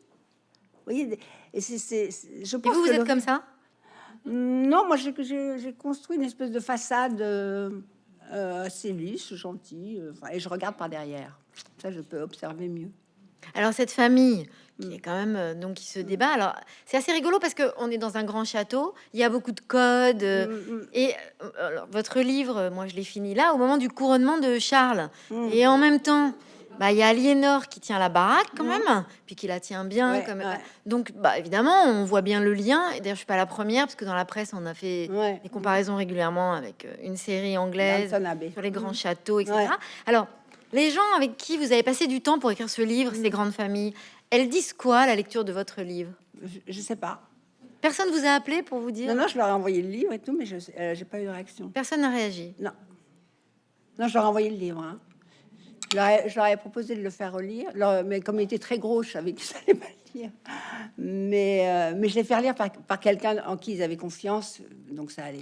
Vous voyez, et c'est, je Et pense vous, vous que êtes le- comme ça? Non, moi j'ai, construit une espèce de façade euh, assez lisse, gentille, euh, et je regarde par derrière. Ça, je peux observer mieux. Alors cette famille qui Mm. est quand même euh, donc qui se débat. Alors c'est assez rigolo parce que on est dans un grand château. Il y a beaucoup de codes. Mm, mm, Et alors, votre livre, moi je l'ai fini là au moment du couronnement de Charles. mm. Et en même temps, bah il y a Aliénor qui tient la baraque quand même, puis qui la tient bien. Ouais, comme... ouais. Donc bah évidemment, on voit bien le lien. Et d'ailleurs, je suis pas la première parce que dans la presse, on a fait Ouais. des comparaisons régulièrement avec euh, une série anglaise sur les grands châteaux, etc. Alors, les gens avec qui vous avez passé du temps pour écrire ce livre, Mm. ces grandes familles, elles disent quoi à la lecture de votre livre? Je, je sais pas. Personne vous a appelé pour vous dire? Non, non, je leur ai envoyé le livre et tout, mais je n'ai pas eu de réaction. Personne n'a réagi? Non. Non, je leur ai envoyé le livre. hein. Je, leur ai, je leur ai proposé de le faire relire, leur- mais comme il était très gros, je savais qu'ils n'allaient pas le lire. Mais, euh, mais je l'ai fait relire par, par quelqu'un en qui ils avaient confiance, donc ça allait.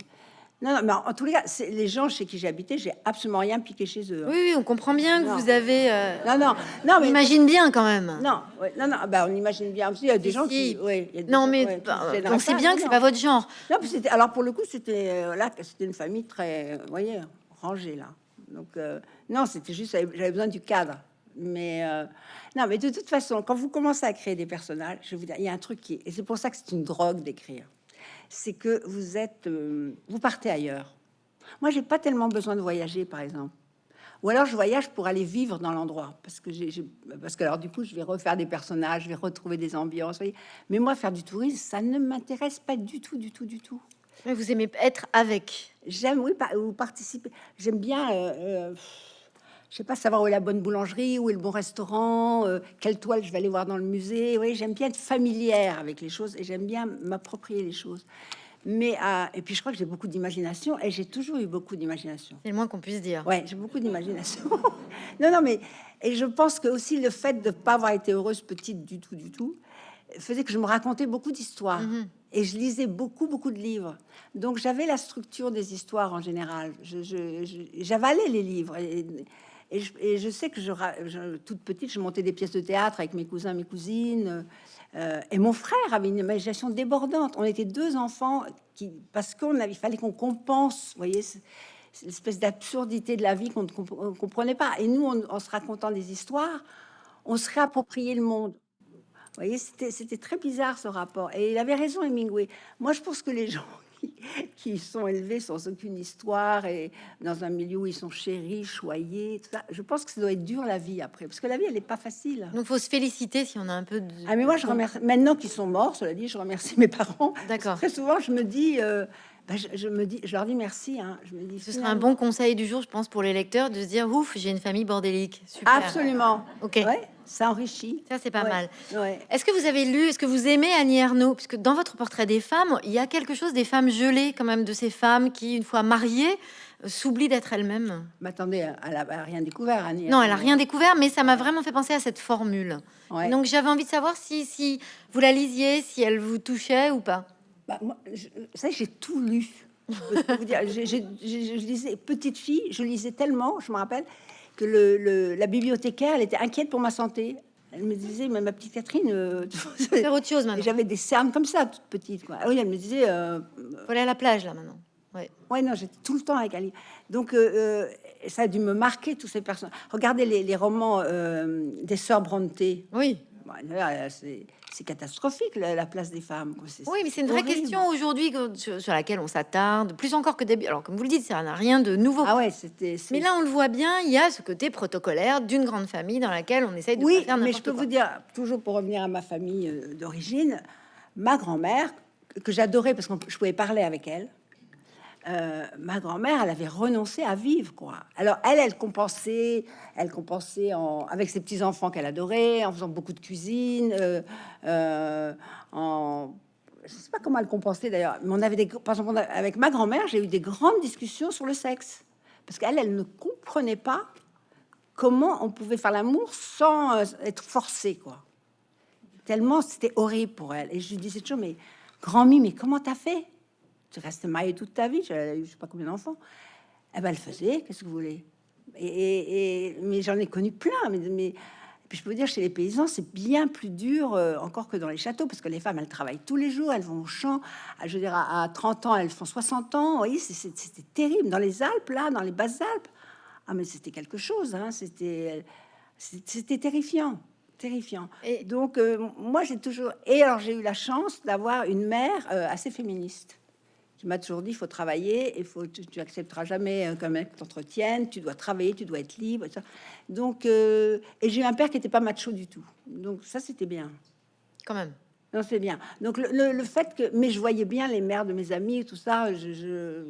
Non, non, mais en, en tous les cas, les gens chez qui j'ai habité, j'ai absolument rien piqué chez eux. hein. Oui, oui, on comprend bien que Non. vous avez. euh, Non, non, non, on mais imagine bien quand même. non, ouais, non, non, bah, on imagine bien aussi. Il y a des Si, gens si. qui, ouais, il y a des Non, mais ouais, bah, on pas, bien que c'est pas votre genre. Non, alors pour le coup, c'était euh, là, c'était une famille très, vous voyez, rangée là. Donc euh, non, c'était juste j'avais besoin du cadre. Mais euh, non, mais de toute façon, quand vous commencez à créer des personnages, je vous dire, il y a un truc qui, et c'est pour ça que c'est une drogue d'écrire, c'est que vous êtes, euh, vous partez ailleurs. Moi, j'ai pas tellement besoin de voyager, par exemple. Ou alors je voyage pour aller vivre dans l'endroit, parce que parce que alors du coup je vais refaire des personnages, je vais retrouver des ambiances. Mais moi faire du tourisme, ça ne m'intéresse pas du tout, du tout, du tout. Mais vous aimez être avec. J'aime, oui, pa- ou participer. J'aime bien, euh, euh, je sais pas, savoir où est la bonne boulangerie, où est le bon restaurant, euh, quelle toile je vais aller voir dans le musée. Oui, j'aime bien être familière avec les choses et j'aime bien m'approprier les choses. Mais euh, et puis je crois que j'ai beaucoup d'imagination et j'ai toujours eu beaucoup d'imagination. C'est le moins qu'on puisse dire. Ouais, j'ai beaucoup d'imagination. [LAUGHS] non, non, mais et je pense que aussi le fait de ne pas avoir été heureuse petite du tout, du tout, faisait que je me racontais beaucoup d'histoires Mhm. Et je lisais beaucoup, beaucoup de livres. Donc j'avais la structure des histoires en général. J'avalais les livres et, je, sais que je, je- toute petite, je montais des pièces de théâtre avec mes cousins, mes cousines. euh, et mon frère avait une imagination débordante. On était deux enfants qui, parce qu'on avait, fallait qu'on compense, voyez. ce- cette espèce d'absurdité de la vie qu'on ne comprenait pas. Et nous, en, en se racontant des histoires, on se réappropriait le monde. Vous voyez, c'était très bizarre ce rapport. Et il avait raison, Hemingway. Moi, je pense que les [LAUGHS] gens qui, qui sont élevés sans aucune histoire et dans un milieu où ils sont chéris, choyés, tout ça, je pense que ça doit être dur la vie après. Parce que la vie, elle n'est pas facile. Donc faut se féliciter si on a un peu de. Ah, mais moi, je remercie. Maintenant qu'ils sont morts, cela dit, je remercie mes parents. D'accord. Très souvent, je me dis. euh, bah, je, je me dis, je leur dis merci. Hein. Je me dis. Ce serait un bon conseil du jour, je pense, pour les lecteurs, de se dire ouf, j'ai une famille bordélique. Super. Absolument. Ok. Ouais, ça enrichit. Ça c'est pas Ouais. mal. Ouais. Est-ce que vous avez lu, est-ce que vous aimez Annie Ernaux? Puisque dans votre portrait des femmes, il y a quelque chose des femmes gelées, quand même, de ces femmes qui, une fois mariées, euh, s'oublient d'être elles-mêmes. Mais attendez, elle a, elle a rien découvert, Annie. Non, elle a rien découvert, mais ça m'a vraiment fait penser à cette formule. Ouais. Donc j'avais envie de savoir si, si vous la lisiez, si elle vous touchait ou pas. Bah, moi, je, savez, j'ai tout lu. Je je lisais petite fille, je lisais tellement, je me rappelle que le, le- la bibliothécaire, elle était inquiète pour ma santé. Elle me disait, mais ma petite Catherine, euh, Faire autre chose et maintenant. j'avais des cernes comme ça, toute petite. Quoi. Ah oui, elle me disait, euh, Faut aller à la plage là maintenant. Ouais. Ouais, non, j'étais tout le temps avec livre. Donc, euh, euh, ça a dû me marquer tous ces personnages. Regardez les, les romans euh, des sœurs Brontë. Oui. Là, c'est catastrophique la, la place des femmes. Oui, mais c'est une vraie horrible. question aujourd'hui sur, sur laquelle on s'attarde, plus encore que d'habitude. Alors, comme vous le dites, ça n'a rien de nouveau. Ah ouais, c'était. mais là, on le voit bien, il y a ce côté protocolaire d'une grande famille dans laquelle on essaye de oui, faire mais je peux quoi. vous dire, toujours pour revenir à ma famille euh, d'origine, ma grand-mère, que j'adorais parce que je pouvais parler avec elle, euh, ma grand-mère, elle avait renoncé à vivre, quoi. Alors, elle, elle compensait, elle compensait en, avec ses petits-enfants qu'elle adorait, en faisant beaucoup de cuisine, euh, euh, en... Je sais pas comment elle compensait d'ailleurs, mais on avait des... Par exemple, avec ma grand-mère, j'ai eu des grandes discussions sur le sexe. Parce qu'elle, elle ne comprenait pas comment on pouvait faire l'amour sans être forcé, quoi. Tellement c'était horrible pour elle. Et je lui disais toujours, mais grand-mie, mais comment t'as fait? Tu restes mariée toute ta vie, j'ai eu je sais pas combien d'enfants. Eh ben, elle faisait, qu'est-ce que vous voulez? Et, et- et- Mais j'en ai connu plein. Mais, puis je peux vous dire, chez les paysans, c'est bien plus dur euh, encore que dans les châteaux, parce que les femmes, elles travaillent tous les jours, elles vont au champ. À, je veux dire, à, à 30 ans, elles font 60 ans. Vous voyez, c'était terrible. Dans les Alpes, là, dans les Basses-Alpes, ah, mais c'était quelque chose. Hein, c'était c'était terrifiant. Terrifiant. Et- Donc, euh, moi, j'ai toujours. Et alors, j'ai eu la chance d'avoir une mère euh, assez féministe qui m'a toujours dit il faut travailler, il faut, tu, tu accepteras jamais euh, qu'un mec t'entretienne, tu dois travailler, tu dois être libre. et ça. Donc, euh, et j'ai eu un père qui n'était pas macho du tout. Donc, ça, c'était bien. Quand même. Non, c'est bien. Donc, le, le- le fait que. Mais je voyais bien les mères de mes amis, tout ça. Je, je,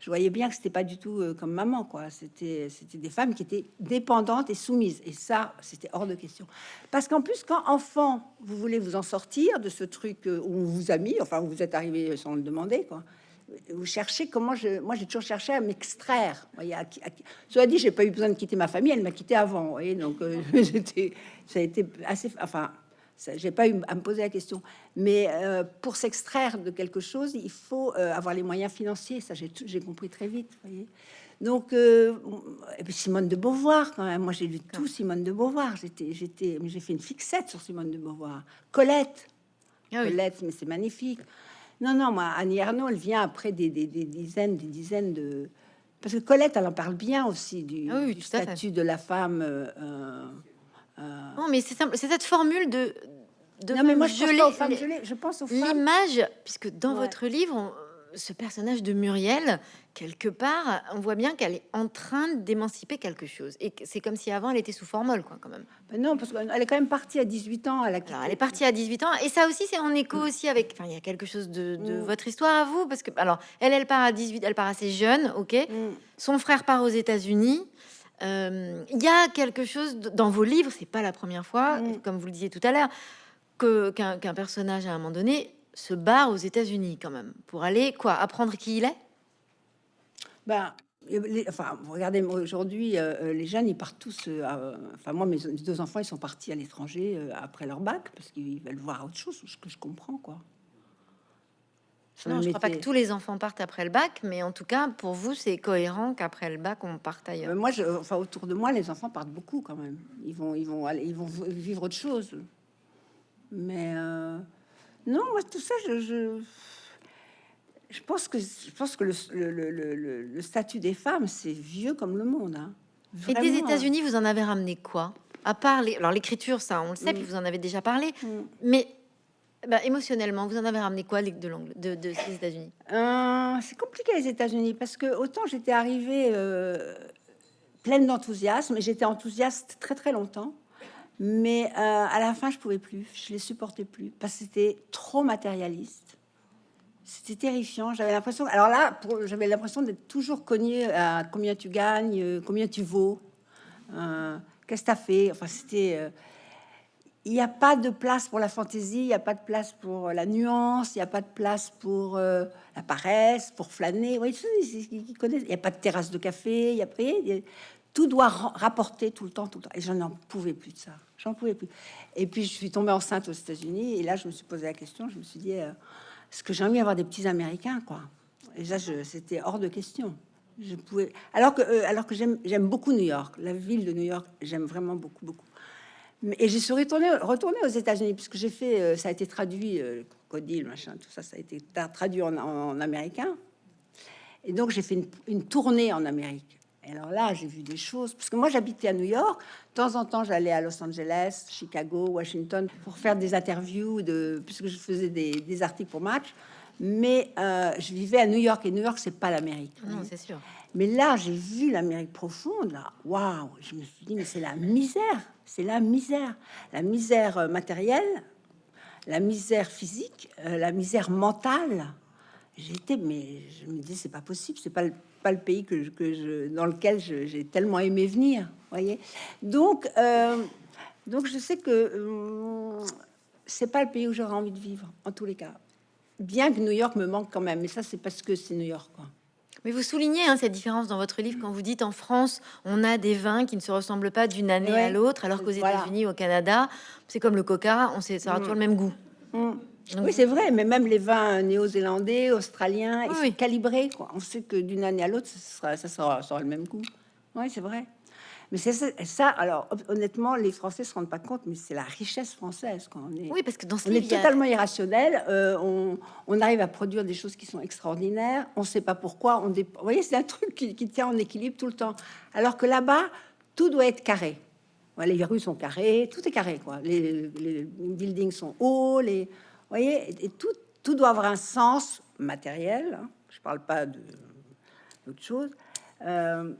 je voyais bien que c'était pas du tout euh, comme maman, quoi. C'était c'était des femmes qui étaient dépendantes et soumises. Et ça, c'était hors de question. Parce qu'en plus, quand enfant, vous voulez vous en sortir de ce truc où on vous a mis, enfin, où vous êtes arrivé sans le demander, quoi. Vous cherchez comment je. Moi, j'ai toujours cherché à m'extraire. Cela dit, j'ai pas eu besoin de quitter ma famille. Elle m'a quitté avant. Voyez, donc euh, [LAUGHS] j'étais. Ça a été assez. Enfin. J'ai pas eu à me poser la question. Mais euh, pour s'extraire de quelque chose, il faut euh, avoir les moyens financiers. Ça, j'ai compris très vite. voyez. Donc, euh, et puis Simone de Beauvoir, quand même. Moi, j'ai lu tout Simone de Beauvoir. J'étais, j'étais, j'ai fait une fixette sur Simone de Beauvoir. Colette, Ah oui. Colette, mais c'est magnifique. Non, non, moi, Annie Ernaux, elle vient après des, des- des dizaines, des dizaines de. Parce que Colette, elle en parle bien aussi du, Ah oui, du statut de la femme. euh, euh, Non, mais c'est simple. C'est cette formule de. de non, mais moi, je pense geler pas aux femmes les- gelées, Je pense aux femmes. l'image, puisque dans Ouais. votre livre, on- ce personnage de Muriel, quelque part, on voit bien qu'elle est en train d'émanciper quelque chose. Et c'est comme si avant, elle était sous formol, quoi, quand même. Ben non, parce qu'elle est quand même partie à 18 ans. Elle, a Alors, elle est partie à 18 ans, et ça aussi, c'est en écho aussi avec. Enfin, il y a quelque chose de, de Mm. votre histoire à vous, parce que, alors, elle, elle part à 18, elle part assez jeune, ok. Mm. Son frère part aux États-Unis. Euh, Il y a quelque chose dans vos livres, c'est pas la première fois, Mm. comme vous le disiez tout à l'heure, qu'un personnage à un moment donné se barre aux États-Unis quand même pour aller quoi apprendre qui il est? Ben, les- enfin, regardez, aujourd'hui, euh, euh, les jeunes, ils partent tous. euh, enfin, moi, mes deux enfants, ils sont partis à l'étranger euh, après leur bac parce qu'ils veulent voir autre chose, ce que je comprends, quoi. Ça Non, je crois pas que tous les enfants partent après le bac, mais en tout cas pour vous c'est cohérent qu'après le bac on parte ailleurs. moi, je, enfin, autour de moi, les enfants partent beaucoup quand même. Ils vont, ils vont aller, ils vont vivre autre chose. Mais non, moi, tout ça, je, je, je pense que, je pense que le, le, le- statut des femmes, c'est vieux comme le monde. hein. Et des Vraiment. États-Unis, vous en avez ramené quoi? À part les... alors l'écriture, ça on le sait, Mm. puis vous en avez déjà parlé, Mm. mais bah, émotionnellement, vous en avez ramené quoi de l'angle de, de ces États-Unis? Euh, c'est compliqué les États-Unis parce que autant j'étais arrivée euh, pleine d'enthousiasme et j'étais enthousiaste très très longtemps, mais euh, à la fin je pouvais plus, je les supportais plus parce que c'était trop matérialiste. C'était terrifiant. J'avais l'impression. Alors là, j'avais l'impression d'être toujours cogné à combien tu gagnes, euh, combien tu vaux, euh, qu'est-ce que tu as fait. Enfin, c'était. il n'y a pas de place pour la fantaisie, il n'y a pas de place pour la nuance, il n'y a pas de place pour la paresse, pour flâner. Connaissent. Il n'y a pas de terrasse de café, il y a- Tout doit ra- rapporter tout le temps, tout le temps. Et je n'en pouvais plus de ça. J'en pouvais plus. Et puis je suis tombée enceinte aux États-Unis. Et là, je me suis posé la question. Je me suis dit, euh, est-ce que j'ai envie d'avoir des petits Américains, quoi? Et là, je- c'était hors de question. Je pouvais. Alors que, euh, alors que j'aime, beaucoup New York, la ville de New York. J'aime vraiment beaucoup, beaucoup. Et j'y suis retournée, retournée aux États-Unis puisque j'ai fait, euh, ça a été traduit, euh, crocodile, machin, tout ça, ça a été tra- traduit en, américain. Et donc, j'ai fait une tournée en Amérique. Et alors là, j'ai vu des choses. Parce que moi, j'habitais à New York. De temps en temps, j'allais à Los Angeles, Chicago, Washington pour faire des interviews, de, puisque je faisais des, des articles pour Match. Mais euh, je vivais à New York. Et New York, c'est pas l'Amérique. Non, c'est sûr. Mais là, j'ai vu l'Amérique profonde. Là, waouh Je me suis dit, mais c'est la misère. C'est la misère. La misère euh, matérielle, la misère physique, euh, la misère mentale. J'étais, mais je me dis, c'est pas possible. C'est pas le, pas le pays que je, que je, dans lequel j'ai tellement aimé venir. Voyez. Donc, euh, donc je sais que hum, c'est pas le pays où j'aurais envie de vivre, en tous les cas. Bien que New York me manque quand même, mais ça, c'est parce que c'est New York. Quoi. Mais vous soulignez hein, cette différence dans votre livre quand vous dites en France, on a des vins qui ne se ressemblent pas d'une année Ouais. à l'autre, alors qu'aux Voilà. États-Unis, au Canada, c'est comme le coca, on sait, ça aura Mm. toujours le même goût. Mm. Oui, c'est vrai, mais même les vins néo-zélandais, australiens, ils Oui, sont calibrés. Quoi. On sait que d'une année à l'autre, ça sera, ça, sera, ça aura le même goût. Oui, c'est vrai. Mais c'est ça, ça, alors honnêtement, les Français se rendent pas compte, mais c'est la richesse française. Quand on est, Oui, parce que dans ce on est livre, a- totalement irrationnel. euh, on, on arrive à produire des choses qui sont extraordinaires. On ne sait pas pourquoi. On dé- Vous voyez, c'est un truc qui, qui tient en équilibre tout le temps. Alors que là-bas, tout doit être carré. Ouais, les rues sont carrées, tout est carré. Quoi. Les, les buildings sont hauts. Les, voyez, et, tout, tout doit avoir un sens matériel. hein. Je ne parle pas d'autre chose. Euh,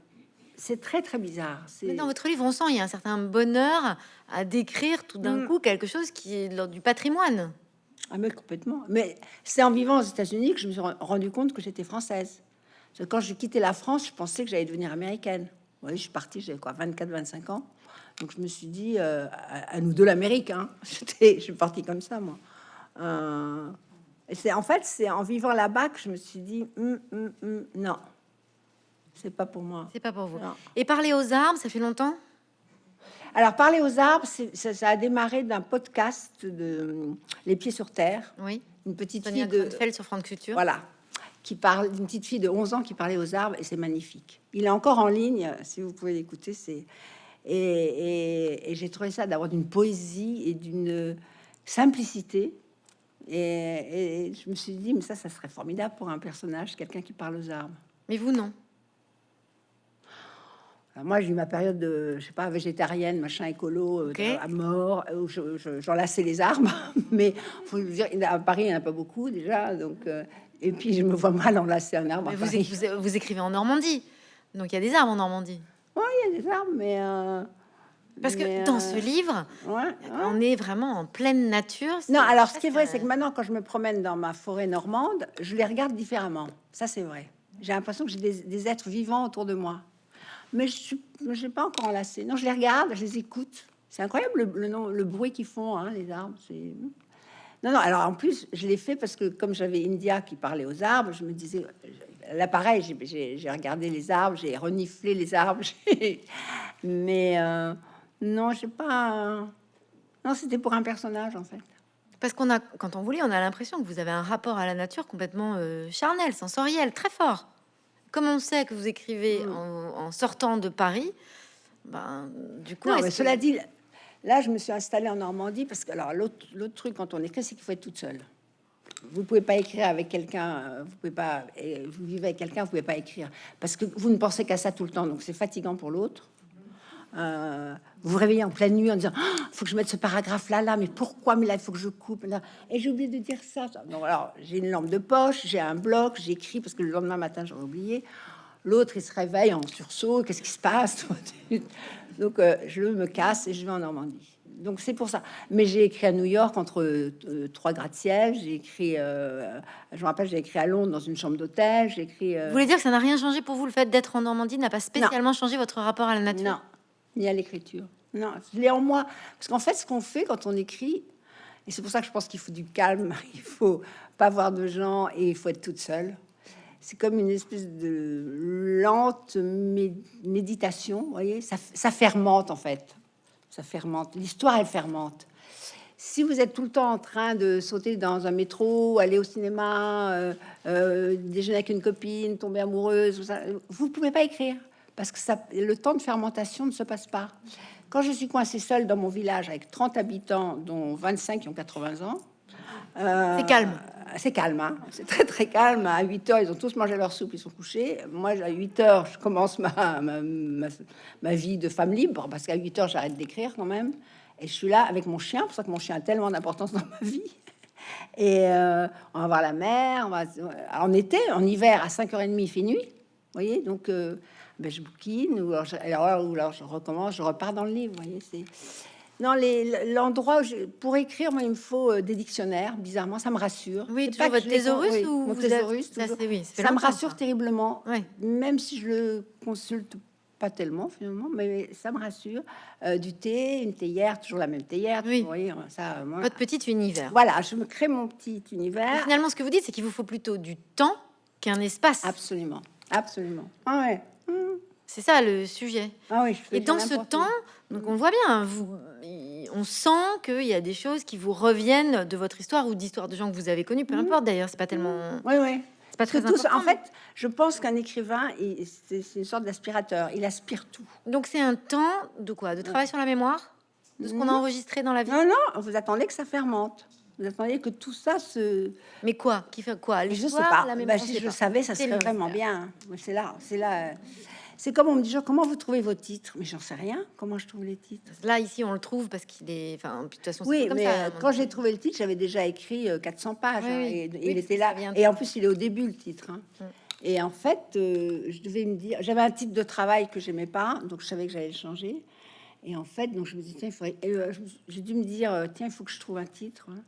c'est très très bizarre. mais dans votre livre, on sent il y a un certain bonheur à décrire tout d'un Mm. coup quelque chose qui est de l'ordre du patrimoine. Ah mais complètement. Mais c'est en vivant aux États-Unis que je me suis rendu compte que j'étais française. Parce que quand j'ai quitté la France, je pensais que j'allais devenir américaine. Vous voyez, je suis partie, j'avais quoi, 24-25 ans. Donc je me suis dit, euh, à, à nous deux l'Amérique. Hein. [LAUGHS] Je suis partie comme ça, moi. Euh, c'est en fait, c'est en vivant là-bas que je me suis dit, Hum, hum, hum, non, c'est pas pour moi. C'est pas pour vous. Non. Et parler aux arbres, ça fait longtemps? Alors parler aux arbres, ça, ça a démarré d'un podcast de hum, Les Pieds sur Terre, Oui. une petite Sonia fille de sur France Culture. Voilà. Qui parle d'une petite fille de 11 ans qui parlait aux arbres et c'est magnifique. Il est encore en ligne, si vous pouvez l'écouter. C'est et, et- et j'ai trouvé ça d'avoir d'une poésie et d'une simplicité. Et, et je me suis dit, mais ça, ça serait formidable pour un personnage, quelqu'un qui parle aux arbres. Mais vous, non. Alors moi, j'ai eu ma période de, je sais pas, végétarienne, machin écolo, euh, à mort, où je- je- j'enlaçais les arbres. [LAUGHS] Mais faut dire, à Paris, il n'y en a pas beaucoup déjà. Donc, euh, et puis, je me vois mal enlacer un arbre. à Mais vous, Paris. vous, vous écrivez en Normandie. Donc il y a des arbres en Normandie. Oui, il y a des arbres, mais. euh, Parce que mais, dans euh, ce livre, ouais, ouais. on est vraiment en pleine nature. Non, alors ce qui est vrai, c'est que maintenant, quand je me promène dans ma forêt normande, je les regarde différemment. Ça, c'est vrai. J'ai l'impression que j'ai des, des êtres vivants autour de moi. Mais je n'ai pas encore enlacé. Non, je les regarde, je les écoute. C'est incroyable le, le, nom- le bruit qu'ils font, hein, les arbres. C'est. Non, non, alors en plus, je l'ai fait parce que comme j'avais India qui parlait aux arbres, je me disais, là pareil, j'ai- regardé les arbres, j'ai reniflé les arbres, [LAUGHS] mais euh, non, j'ai pas. Non, c'était pour un personnage en fait. Parce qu'on a, quand on vous lit, on a l'impression que vous avez un rapport à la nature complètement euh, charnel, sensoriel, très fort. Comme on sait que vous écrivez Mm. en, en sortant de Paris, ben, du coup, Non, mais que- cela dit, là, je me suis installée en Normandie parce que alors l'autre truc quand on écrit, c'est qu'il faut être toute seule. Vous pouvez pas écrire avec quelqu'un, euh, vous pouvez pas, vous vivez avec quelqu'un, vous pouvez pas écrire parce que vous ne pensez qu'à ça tout le temps, donc c'est fatigant pour l'autre. Euh, vous vous réveillez en pleine nuit en disant Ah, faut que je mette ce paragraphe là là mais pourquoi mais là il faut que je coupe là. et j'ai oublié de dire ça. Ça. donc alors j'ai une lampe de poche j'ai un bloc j'écris parce que le lendemain matin j'aurais oublié. L'autre il se réveille en sursaut qu'est-ce qui se passe? [LAUGHS] Donc euh, je me casse et je vais en Normandie. Donc c'est pour ça. Mais j'ai écrit à New York entre euh, trois gratte-ciel j'ai écrit euh, je me rappelle j'ai écrit à Londres dans une chambre d'hôtel j'ai écrit euh, Vous voulez dire que ça n'a rien changé pour vous Le fait d'être en Normandie n'a pas spécialement changé votre rapport à la nature? Non, ni à l'écriture. Non, je l'ai en moi. Parce qu'en fait, ce qu'on fait quand on écrit, et c'est pour ça que je pense qu'il faut du calme, [LAUGHS] il faut pas voir de gens et il faut être toute seule. C'est comme une espèce de lente mé- méditation, vous voyez, ça, fermente en fait. Ça fermente. L'histoire, elle fermente. Si vous êtes tout le temps en train de sauter dans un métro, aller au cinéma, euh, euh, déjeuner avec une copine, tomber amoureuse, vous pouvez pas écrire parce que ça, le temps de fermentation ne se passe pas. Quand je suis coincée seule dans mon village avec 30 habitants, dont 25 qui ont 80 ans, euh, C'est calme. c'est calme, hein. c'est très très calme. À 8 heures, ils ont tous mangé leur soupe, ils sont couchés. Moi, à 8 heures, je commence ma, ma, ma, vie de femme libre, parce qu'à 8 heures, j'arrête d'écrire quand même. Et je suis là avec mon chien, pour ça que mon chien a tellement d'importance dans ma vie. Et euh, on va voir la mer, on va, en été, en hiver, à 5h30, il fait nuit. Vous voyez, donc euh, ben, je bouquine, ou alors, ou alors je recommence, je repars dans le livre. Vous voyez, c'est non, l'endroit pour écrire, moi, il me faut euh, des dictionnaires. Bizarrement, ça me rassure. Oui, toujours votre thésaurus ou mon thésaurus. Ça, oui, ça me rassure terriblement, même si je le consulte pas tellement finalement, mais ça me rassure. Euh, du thé, une théière, toujours la même théière. Oui. Voyez, ça, moi, Votre petit univers. Voilà, je me crée mon petit univers. finalement, ce que vous dites, c'est qu'il vous faut plutôt du temps qu'un espace. Absolument, absolument. Ah ouais. C'est ça le sujet. Ah oui, Et dans ce temps, donc on voit bien, vous, on sent qu'il y a des choses qui vous reviennent de votre histoire ou d'histoire de gens que vous avez connus, peu mhm. importe d'ailleurs, c'est pas tellement. Oui, oui. C'est pas très important. En fait, je pense qu'un écrivain, c'est une sorte d'aspirateur, il aspire tout. Donc c'est un temps de quoi? De travail sur la mémoire? De ce qu'on a enregistré dans la vie? Non, non, vous attendez que ça fermente. Vous attendez que tout ça se. Mais quoi? Qui fait quoi? Je sais pas. La bah, si je le savais, ça serait vraiment bien. C'est là, c'est là. C'est comme on me dit, genre, comment vous trouvez vos titres? Mais j'en sais rien. Comment je trouve les titres Là, ici, on le trouve parce qu'il est. Enfin, de toute façon, oui, mais ça, euh, quand j'ai trouvé le titre, j'avais déjà écrit 400 euh, pages. Hein, et, il était là. Et en plus, il est au début, le titre. Hein. Mm. Et en fait, euh, je devais me dire. J'avais un titre de travail que j'aimais pas, donc je savais que j'allais le changer. Et en fait, donc je me dis, tiens, il faudrait. j'ai dû me dire, tiens, il faut que je trouve un titre. Hein.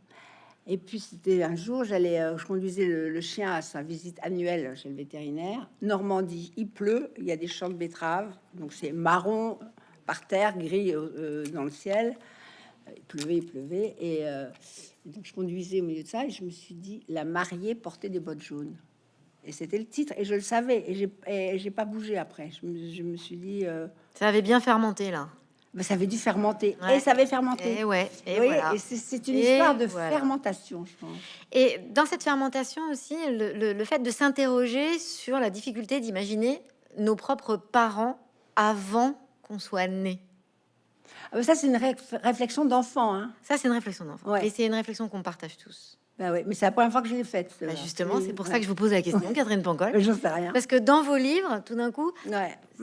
Et puis c'était un jour, j'allais, euh, je conduisais le, chien à sa visite annuelle chez le vétérinaire. Normandie, il pleut, il y a des champs de betteraves, donc c'est marron par terre, gris euh, euh, dans le ciel. Il pleuvait, il pleuvait, et, donc je conduisais au milieu de ça et je me suis dit, la mariée portait des bottes jaunes. Et c'était le titre, et je le savais, et j'ai pas bougé après. Je me, je me suis dit, ça avait bien fermenté là ça avait dû fermenter. Et ça avait fermenté. Et ouais. Et, et c'est une histoire de fermentation, je pense. Et dans cette fermentation aussi, le, le, fait de s'interroger sur la difficulté d'imaginer nos propres parents avant qu'on soit né. Ah, ça, c'est une réflexion d'enfant. Hein. Ça, c'est une réflexion d'enfant. Et c'est une réflexion qu'on partage tous. Bah oui, mais c'est la première fois que je l'ai faite. Bah justement, c'est pour ça que je vous pose la question, Catherine Pancol. [LAUGHS] Je sais rien. Parce que dans vos livres, tout d'un coup,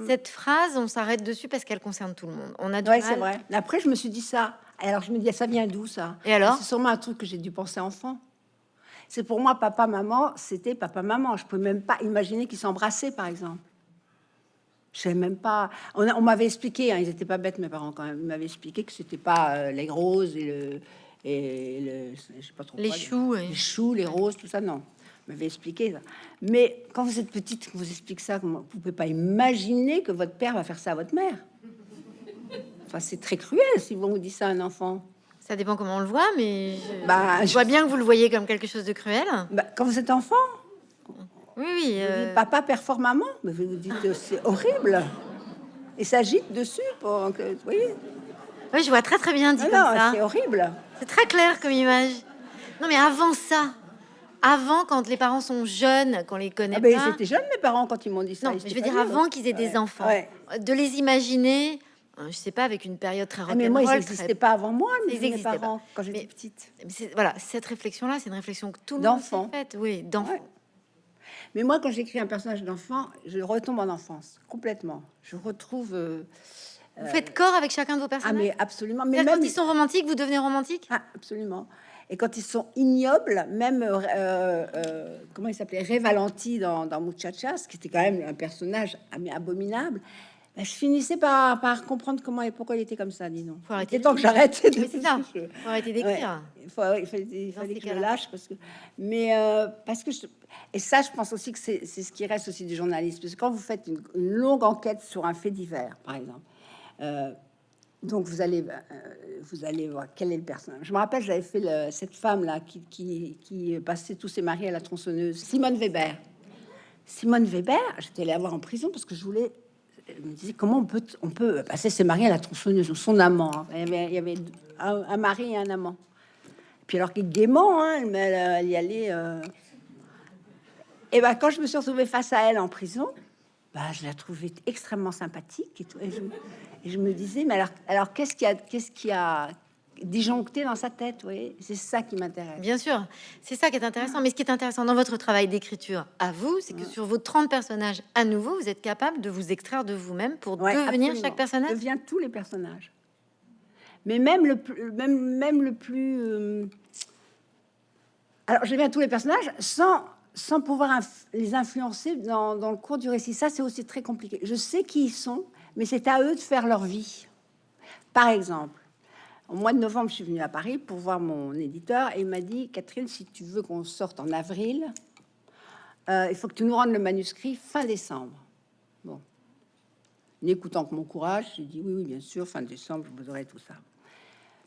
cette phrase, on s'arrête dessus parce qu'elle concerne tout le monde. On a c'est vrai. Après, je me suis dit ça. Alors, je me dis, ça vient d'où ça? Et alors? C'est sûrement un truc que j'ai dû penser enfant. C'est pour moi, papa, maman, c'était papa, maman. Je peux même pas imaginer qu'ils s'embrassaient, par exemple. Je sais même pas. On, m'avait expliqué, hein, ils étaient pas bêtes, mes parents, quand même. Ils m'avaient expliqué que c'était pas euh, les roses et le et le, je sais pas trop les choux, les, choux, les roses, tout ça, non. M'avait expliqué ça. Mais quand vous êtes petite, vous explique ça, vous pouvez pas imaginer que votre père va faire ça à votre mère. Enfin, c'est très cruel si vous vous dit ça à un enfant. Ça dépend comment on le voit, mais je, bah, je vois bien que vous le voyez comme quelque chose de cruel. Bah, quand vous êtes enfant. Oui, oui. Euh... papa performe maman, mais vous vous dites c'est horrible. Et s'agite dessus pour que, vous voyez. Oui, je vois très très bien dit ah comme ça. C'est horrible. C'est très clair comme image. Non, mais avant ça, avant quand les parents sont jeunes, qu'on les connaît ah ben, pas. Ils étaient jeunes mes parents quand ils m'ont dit ça. Non, je veux dire avant qu'ils aient des enfants, de les imaginer. Euh, je sais pas avec une période très ah, mais moi ils n'existaient pas avant moi, mais mes parents quand j'étais petite. Mais voilà, cette réflexion là, c'est une réflexion que tout le monde fait. Oui, d'enfant. Mais moi, quand j'écris un personnage d'enfant, je retombe en enfance complètement. Je retrouve. Euh, vous faites corps avec chacun de vos personnages Ah, mais absolument. Mais même... quand ils sont romantiques, vous devenez romantique? Ah, absolument. Et quand ils sont ignobles, même euh, euh, comment il s'appelait Ré Valenti dans, dans Muchachas, qui était quand même un personnage abominable, ben, je finissais par, par, comprendre comment et pourquoi il était comme ça, dis donc. Faut arrêter temps que j'arrête. c'est ça. [LAUGHS] Faut arrêter d'écrire. il, faut, il, fallait, que je lâche parce que, mais euh, parce que je, et ça, je pense aussi que c'est ce qui reste aussi du journalisme, parce que quand vous faites une longue enquête sur un fait divers, par exemple euh, donc vous allez, euh, vous allez voir quel est le personnage. Je me rappelle, j'avais fait cette femme là qui, qui, passait tous ses maris à la tronçonneuse, Simone Weber. Simone Weber, j'étais allée la voir en prison parce que je voulais. me disais comment on peut, on peut passer ses maris à la tronçonneuse ou son amant. Hein. Il y avait, il y avait un, mari et un amant. Puis alors qu'il gaiement, hein, elle, elle, y allait. Euh. Et ben quand je me suis retrouvée face à elle en prison, bah, je la trouvais extrêmement sympathique et tout. Et je, je me disais, mais alors, alors qu'est-ce qui a, qu'est-ce qui a, disjoncté dans sa tête. Oui, c'est ça qui m'intéresse. Bien sûr, c'est ça qui est intéressant. Mais ce qui est intéressant dans votre travail d'écriture à vous, c'est que sur vos 30 personnages, à nouveau, vous êtes capable de vous extraire de vous-même pour Ouais, devenir absolument. chaque personnage? devient tous les personnages. Mais même le plus, même, même le plus. euh, Alors, je deviens tous les personnages sans, sans pouvoir les influencer dans, dans le cours du récit. Ça, c'est aussi très compliqué. Je sais qui ils sont, mais c'est à eux de faire leur vie. Par exemple, au mois de novembre, je suis venue à Paris pour voir mon éditeur et il m'a dit Catherine, si tu veux qu'on sorte en avril, euh, il faut que tu nous rendes le manuscrit fin décembre. Bon. N'écoutant que mon courage, j'ai dit oui, oui, bien sûr, fin décembre, je vous aurai tout ça.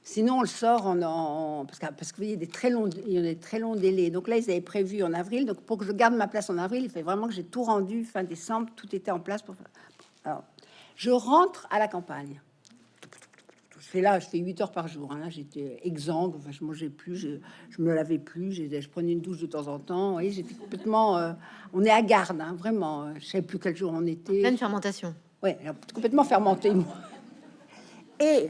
Sinon, on le sort en, en- parce que parce que vous voyez des très longs, il y a des très longs délais. Donc là, ils avaient prévu en avril. Donc pour que je garde ma place en avril, il fait vraiment que j'ai tout rendu fin décembre. Tout était en place pour. Alors, je rentre à la campagne. Je fais là, je fais 8 heures par jour. hein. J'étais exsangue. Enfin, je mangeais plus, je, je me lavais plus. Je prenais une douche de temps en temps. Voyez, j'étais complètement. euh, on est à garde, hein, vraiment. Je savais plus quel jour on était. Pleine fermentation. Ouais, complètement fermenté, moi. Et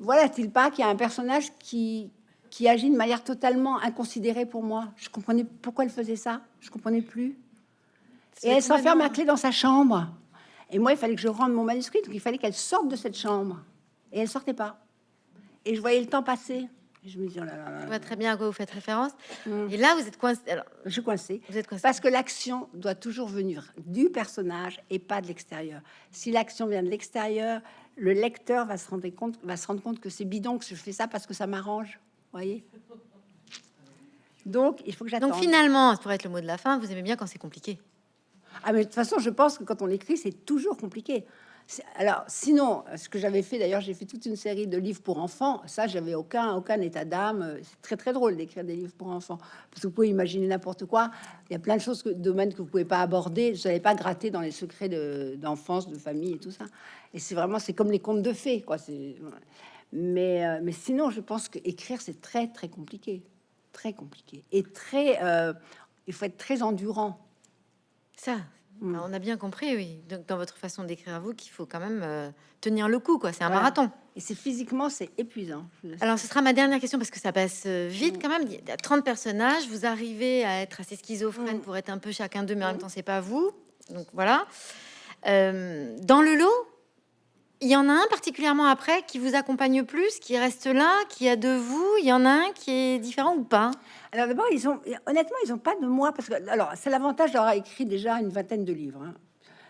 voilà-t-il pas qu'il y a un personnage qui, qui agit de manière totalement inconsidérée pour moi? Je comprenais pourquoi elle faisait ça? Je comprenais plus. Et elle s'enferme à clé dans sa chambre. Et moi, il fallait que je rende mon manuscrit, donc il fallait qu'elle sorte de cette chambre. Et elle sortait pas. Et je voyais le temps passer. Et je me dis, oh là là là Je là. vois très bien à quoi vous faites référence. Mm. Et là, vous êtes coincé. Alors, je suis coincée. vous êtes coincé. Parce que l'action doit toujours venir du personnage et pas de l'extérieur. Si l'action vient de l'extérieur, le lecteur va se rendre compte, va se rendre compte que c'est bidon, que je fais ça parce que ça m'arrange. Voyez. Donc, il faut que j'attende. Donc finalement, pour être le mot de la fin, vous aimez bien quand c'est compliqué. Ah, mais de toute façon, je pense que quand on écrit, c'est toujours compliqué. Alors, sinon, ce que j'avais fait, d'ailleurs, j'ai fait toute une série de livres pour enfants. Ça, j'avais aucun, aucun état d'âme. C'est très, très drôle d'écrire des livres pour enfants. Parce que vous pouvez imaginer n'importe quoi. Il y a plein de choses, que, domaines que vous pouvez pas aborder. Je n'avais pas gratter dans les secrets de- d'enfance, de, famille et tout ça. Et c'est vraiment, c'est comme les contes de fées, quoi. Mais, euh, mais sinon, je pense que écrire, c'est très, très compliqué. Très compliqué. Et très, euh, il faut être très endurant. Ça, Mm. alors, on a bien compris, oui. Donc dans votre façon d'écrire à vous, qu'il faut quand même euh, tenir le coup, quoi. C'est un marathon. Et c'est physiquement, c'est épuisant. Alors, ce sera ma dernière question parce que ça passe euh, vite quand même. Il y a 30 personnages. Vous arrivez à être assez schizophrène Mm. pour être un peu chacun d'eux, mais en même temps, c'est pas vous. Donc voilà. Euh, dans le lot, il y en a un particulièrement après qui vous accompagne plus, qui reste là, qui a de vous? Il y en a un qui est différent ou pas? Alors d'abord, ils ont honnêtement, ils ont pas de moi parce que alors c'est l'avantage d'avoir écrit déjà une vingtaine de livres. hein.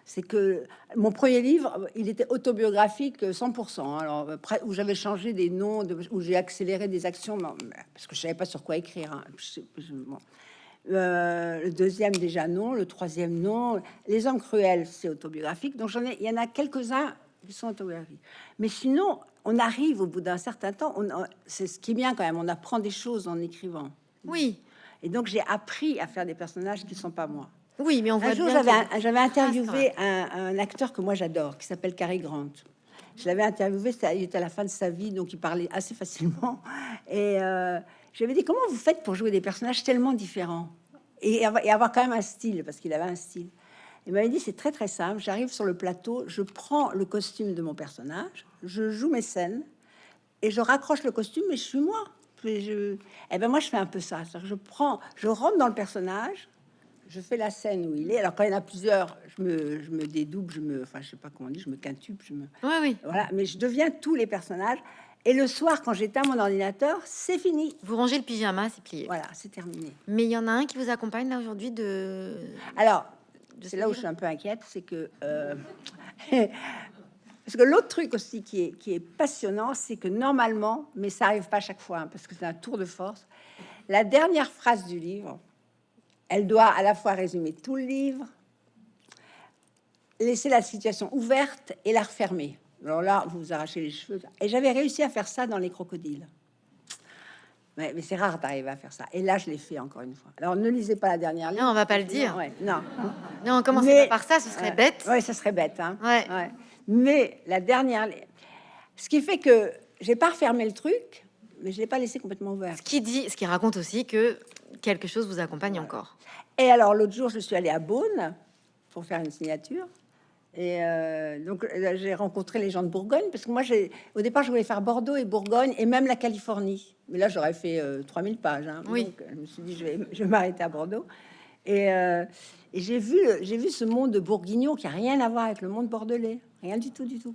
C'est que mon premier livre, il était autobiographique euh, 100%. Alors où j'avais changé des noms, où j'ai accéléré des actions, parce que je savais pas sur quoi écrire. hein. Euh, le deuxième déjà non, le troisième non. Les hommes cruels, c'est autobiographique. Donc j'en ai, il y en a quelques-uns qui sont autobiographiques. Mais sinon, on arrive au bout d'un certain temps. On, c'est ce qui est bien quand même. On apprend des choses en écrivant. Oui, Et donc j'ai appris à faire des personnages qui sont pas moi. oui, mais on voit Un jour, j'avais interviewé un, un acteur que moi j'adore, qui s'appelle Cary Grant. Je l'avais interviewé, il était à la fin de sa vie, donc il parlait assez facilement. Et euh, j'avais dit comment vous faites pour jouer des personnages tellement différents? Et avoir quand même un style, parce qu'il avait un style. Il m'avait dit c'est très très simple. J'arrive sur le plateau, je prends le costume de mon personnage, je joue mes scènes et je raccroche le costume, mais je suis moi. Et je, eh ben moi je fais un peu ça. Je prends, je rentre dans le personnage, je fais la scène où il est. Alors quand il y en a plusieurs, je me, je me dédouble, je me, enfin je sais pas comment on dit, je me quintuple, je me, Oui, oui. voilà. Mais je deviens tous les personnages. Et le soir, quand j'éteins mon ordinateur, c'est fini. Vous rangez le pyjama, c'est plié. Voilà, c'est terminé. Mais il y en a un qui vous accompagne là aujourd'hui de. Alors, c'est ce là où je suis un peu inquiète, c'est que euh, [LAUGHS] parce que l'autre truc aussi qui est, qui est passionnant, c'est que normalement, mais ça arrive pas à chaque fois, hein, parce que c'est un tour de force. La dernière phrase du livre, elle doit à la fois résumer tout le livre, laisser la situation ouverte et la refermer. Alors là, vous vous arrachez les cheveux. Et j'avais réussi à faire ça dans les crocodiles. Ouais, mais c'est rare d'arriver à faire ça. Et là, je l'ai fait encore une fois. Alors, ne lisez pas la dernière ligne. Non, on va pas le dire. Non, ouais, non. Non, on commence Mais- par ça, ce serait bête. Oui, ça serait bête. Hein. Ouais. Ouais. Mais la dernière, ce qui fait que j'ai pas refermé le truc, mais je l'ai pas laissé complètement ouvert. Ce qui dit, ce qui raconte aussi que quelque chose vous accompagne encore. Et alors l'autre jour, je suis allée à Beaune pour faire une signature. Et euh, donc là, j'ai rencontré les gens de Bourgogne parce que moi, au départ, je voulais faire Bordeaux et Bourgogne et même la Californie. Mais là, j'aurais fait euh, 3000 pages. hein. Oui. Donc, je me suis dit, je vais, je vais m'arrêter à Bordeaux. Et, euh, et j'ai vu, j'ai vu ce monde bourguignon qui a rien à voir avec le monde bordelais, rien du tout, du tout.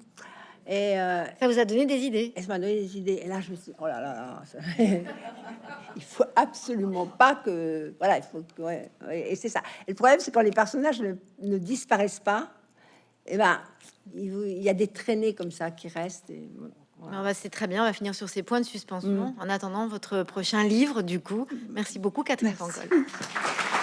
Et, euh, Ça vous a donné des idées et ça m'a donné des idées. Et là, je me suis dit, oh là là, là, ça- [LAUGHS] il faut absolument pas que. Voilà, il faut ouais, ouais, et c'est ça. Et le problème, c'est quand les personnages ne, ne disparaissent pas, et ben, il, y a des traînées comme ça qui restent. Et, voilà. Ah bah, C'est très bien, on va finir sur ces points de suspension. En attendant votre prochain livre, du coup. Merci beaucoup, Catherine Merci. [LAUGHS]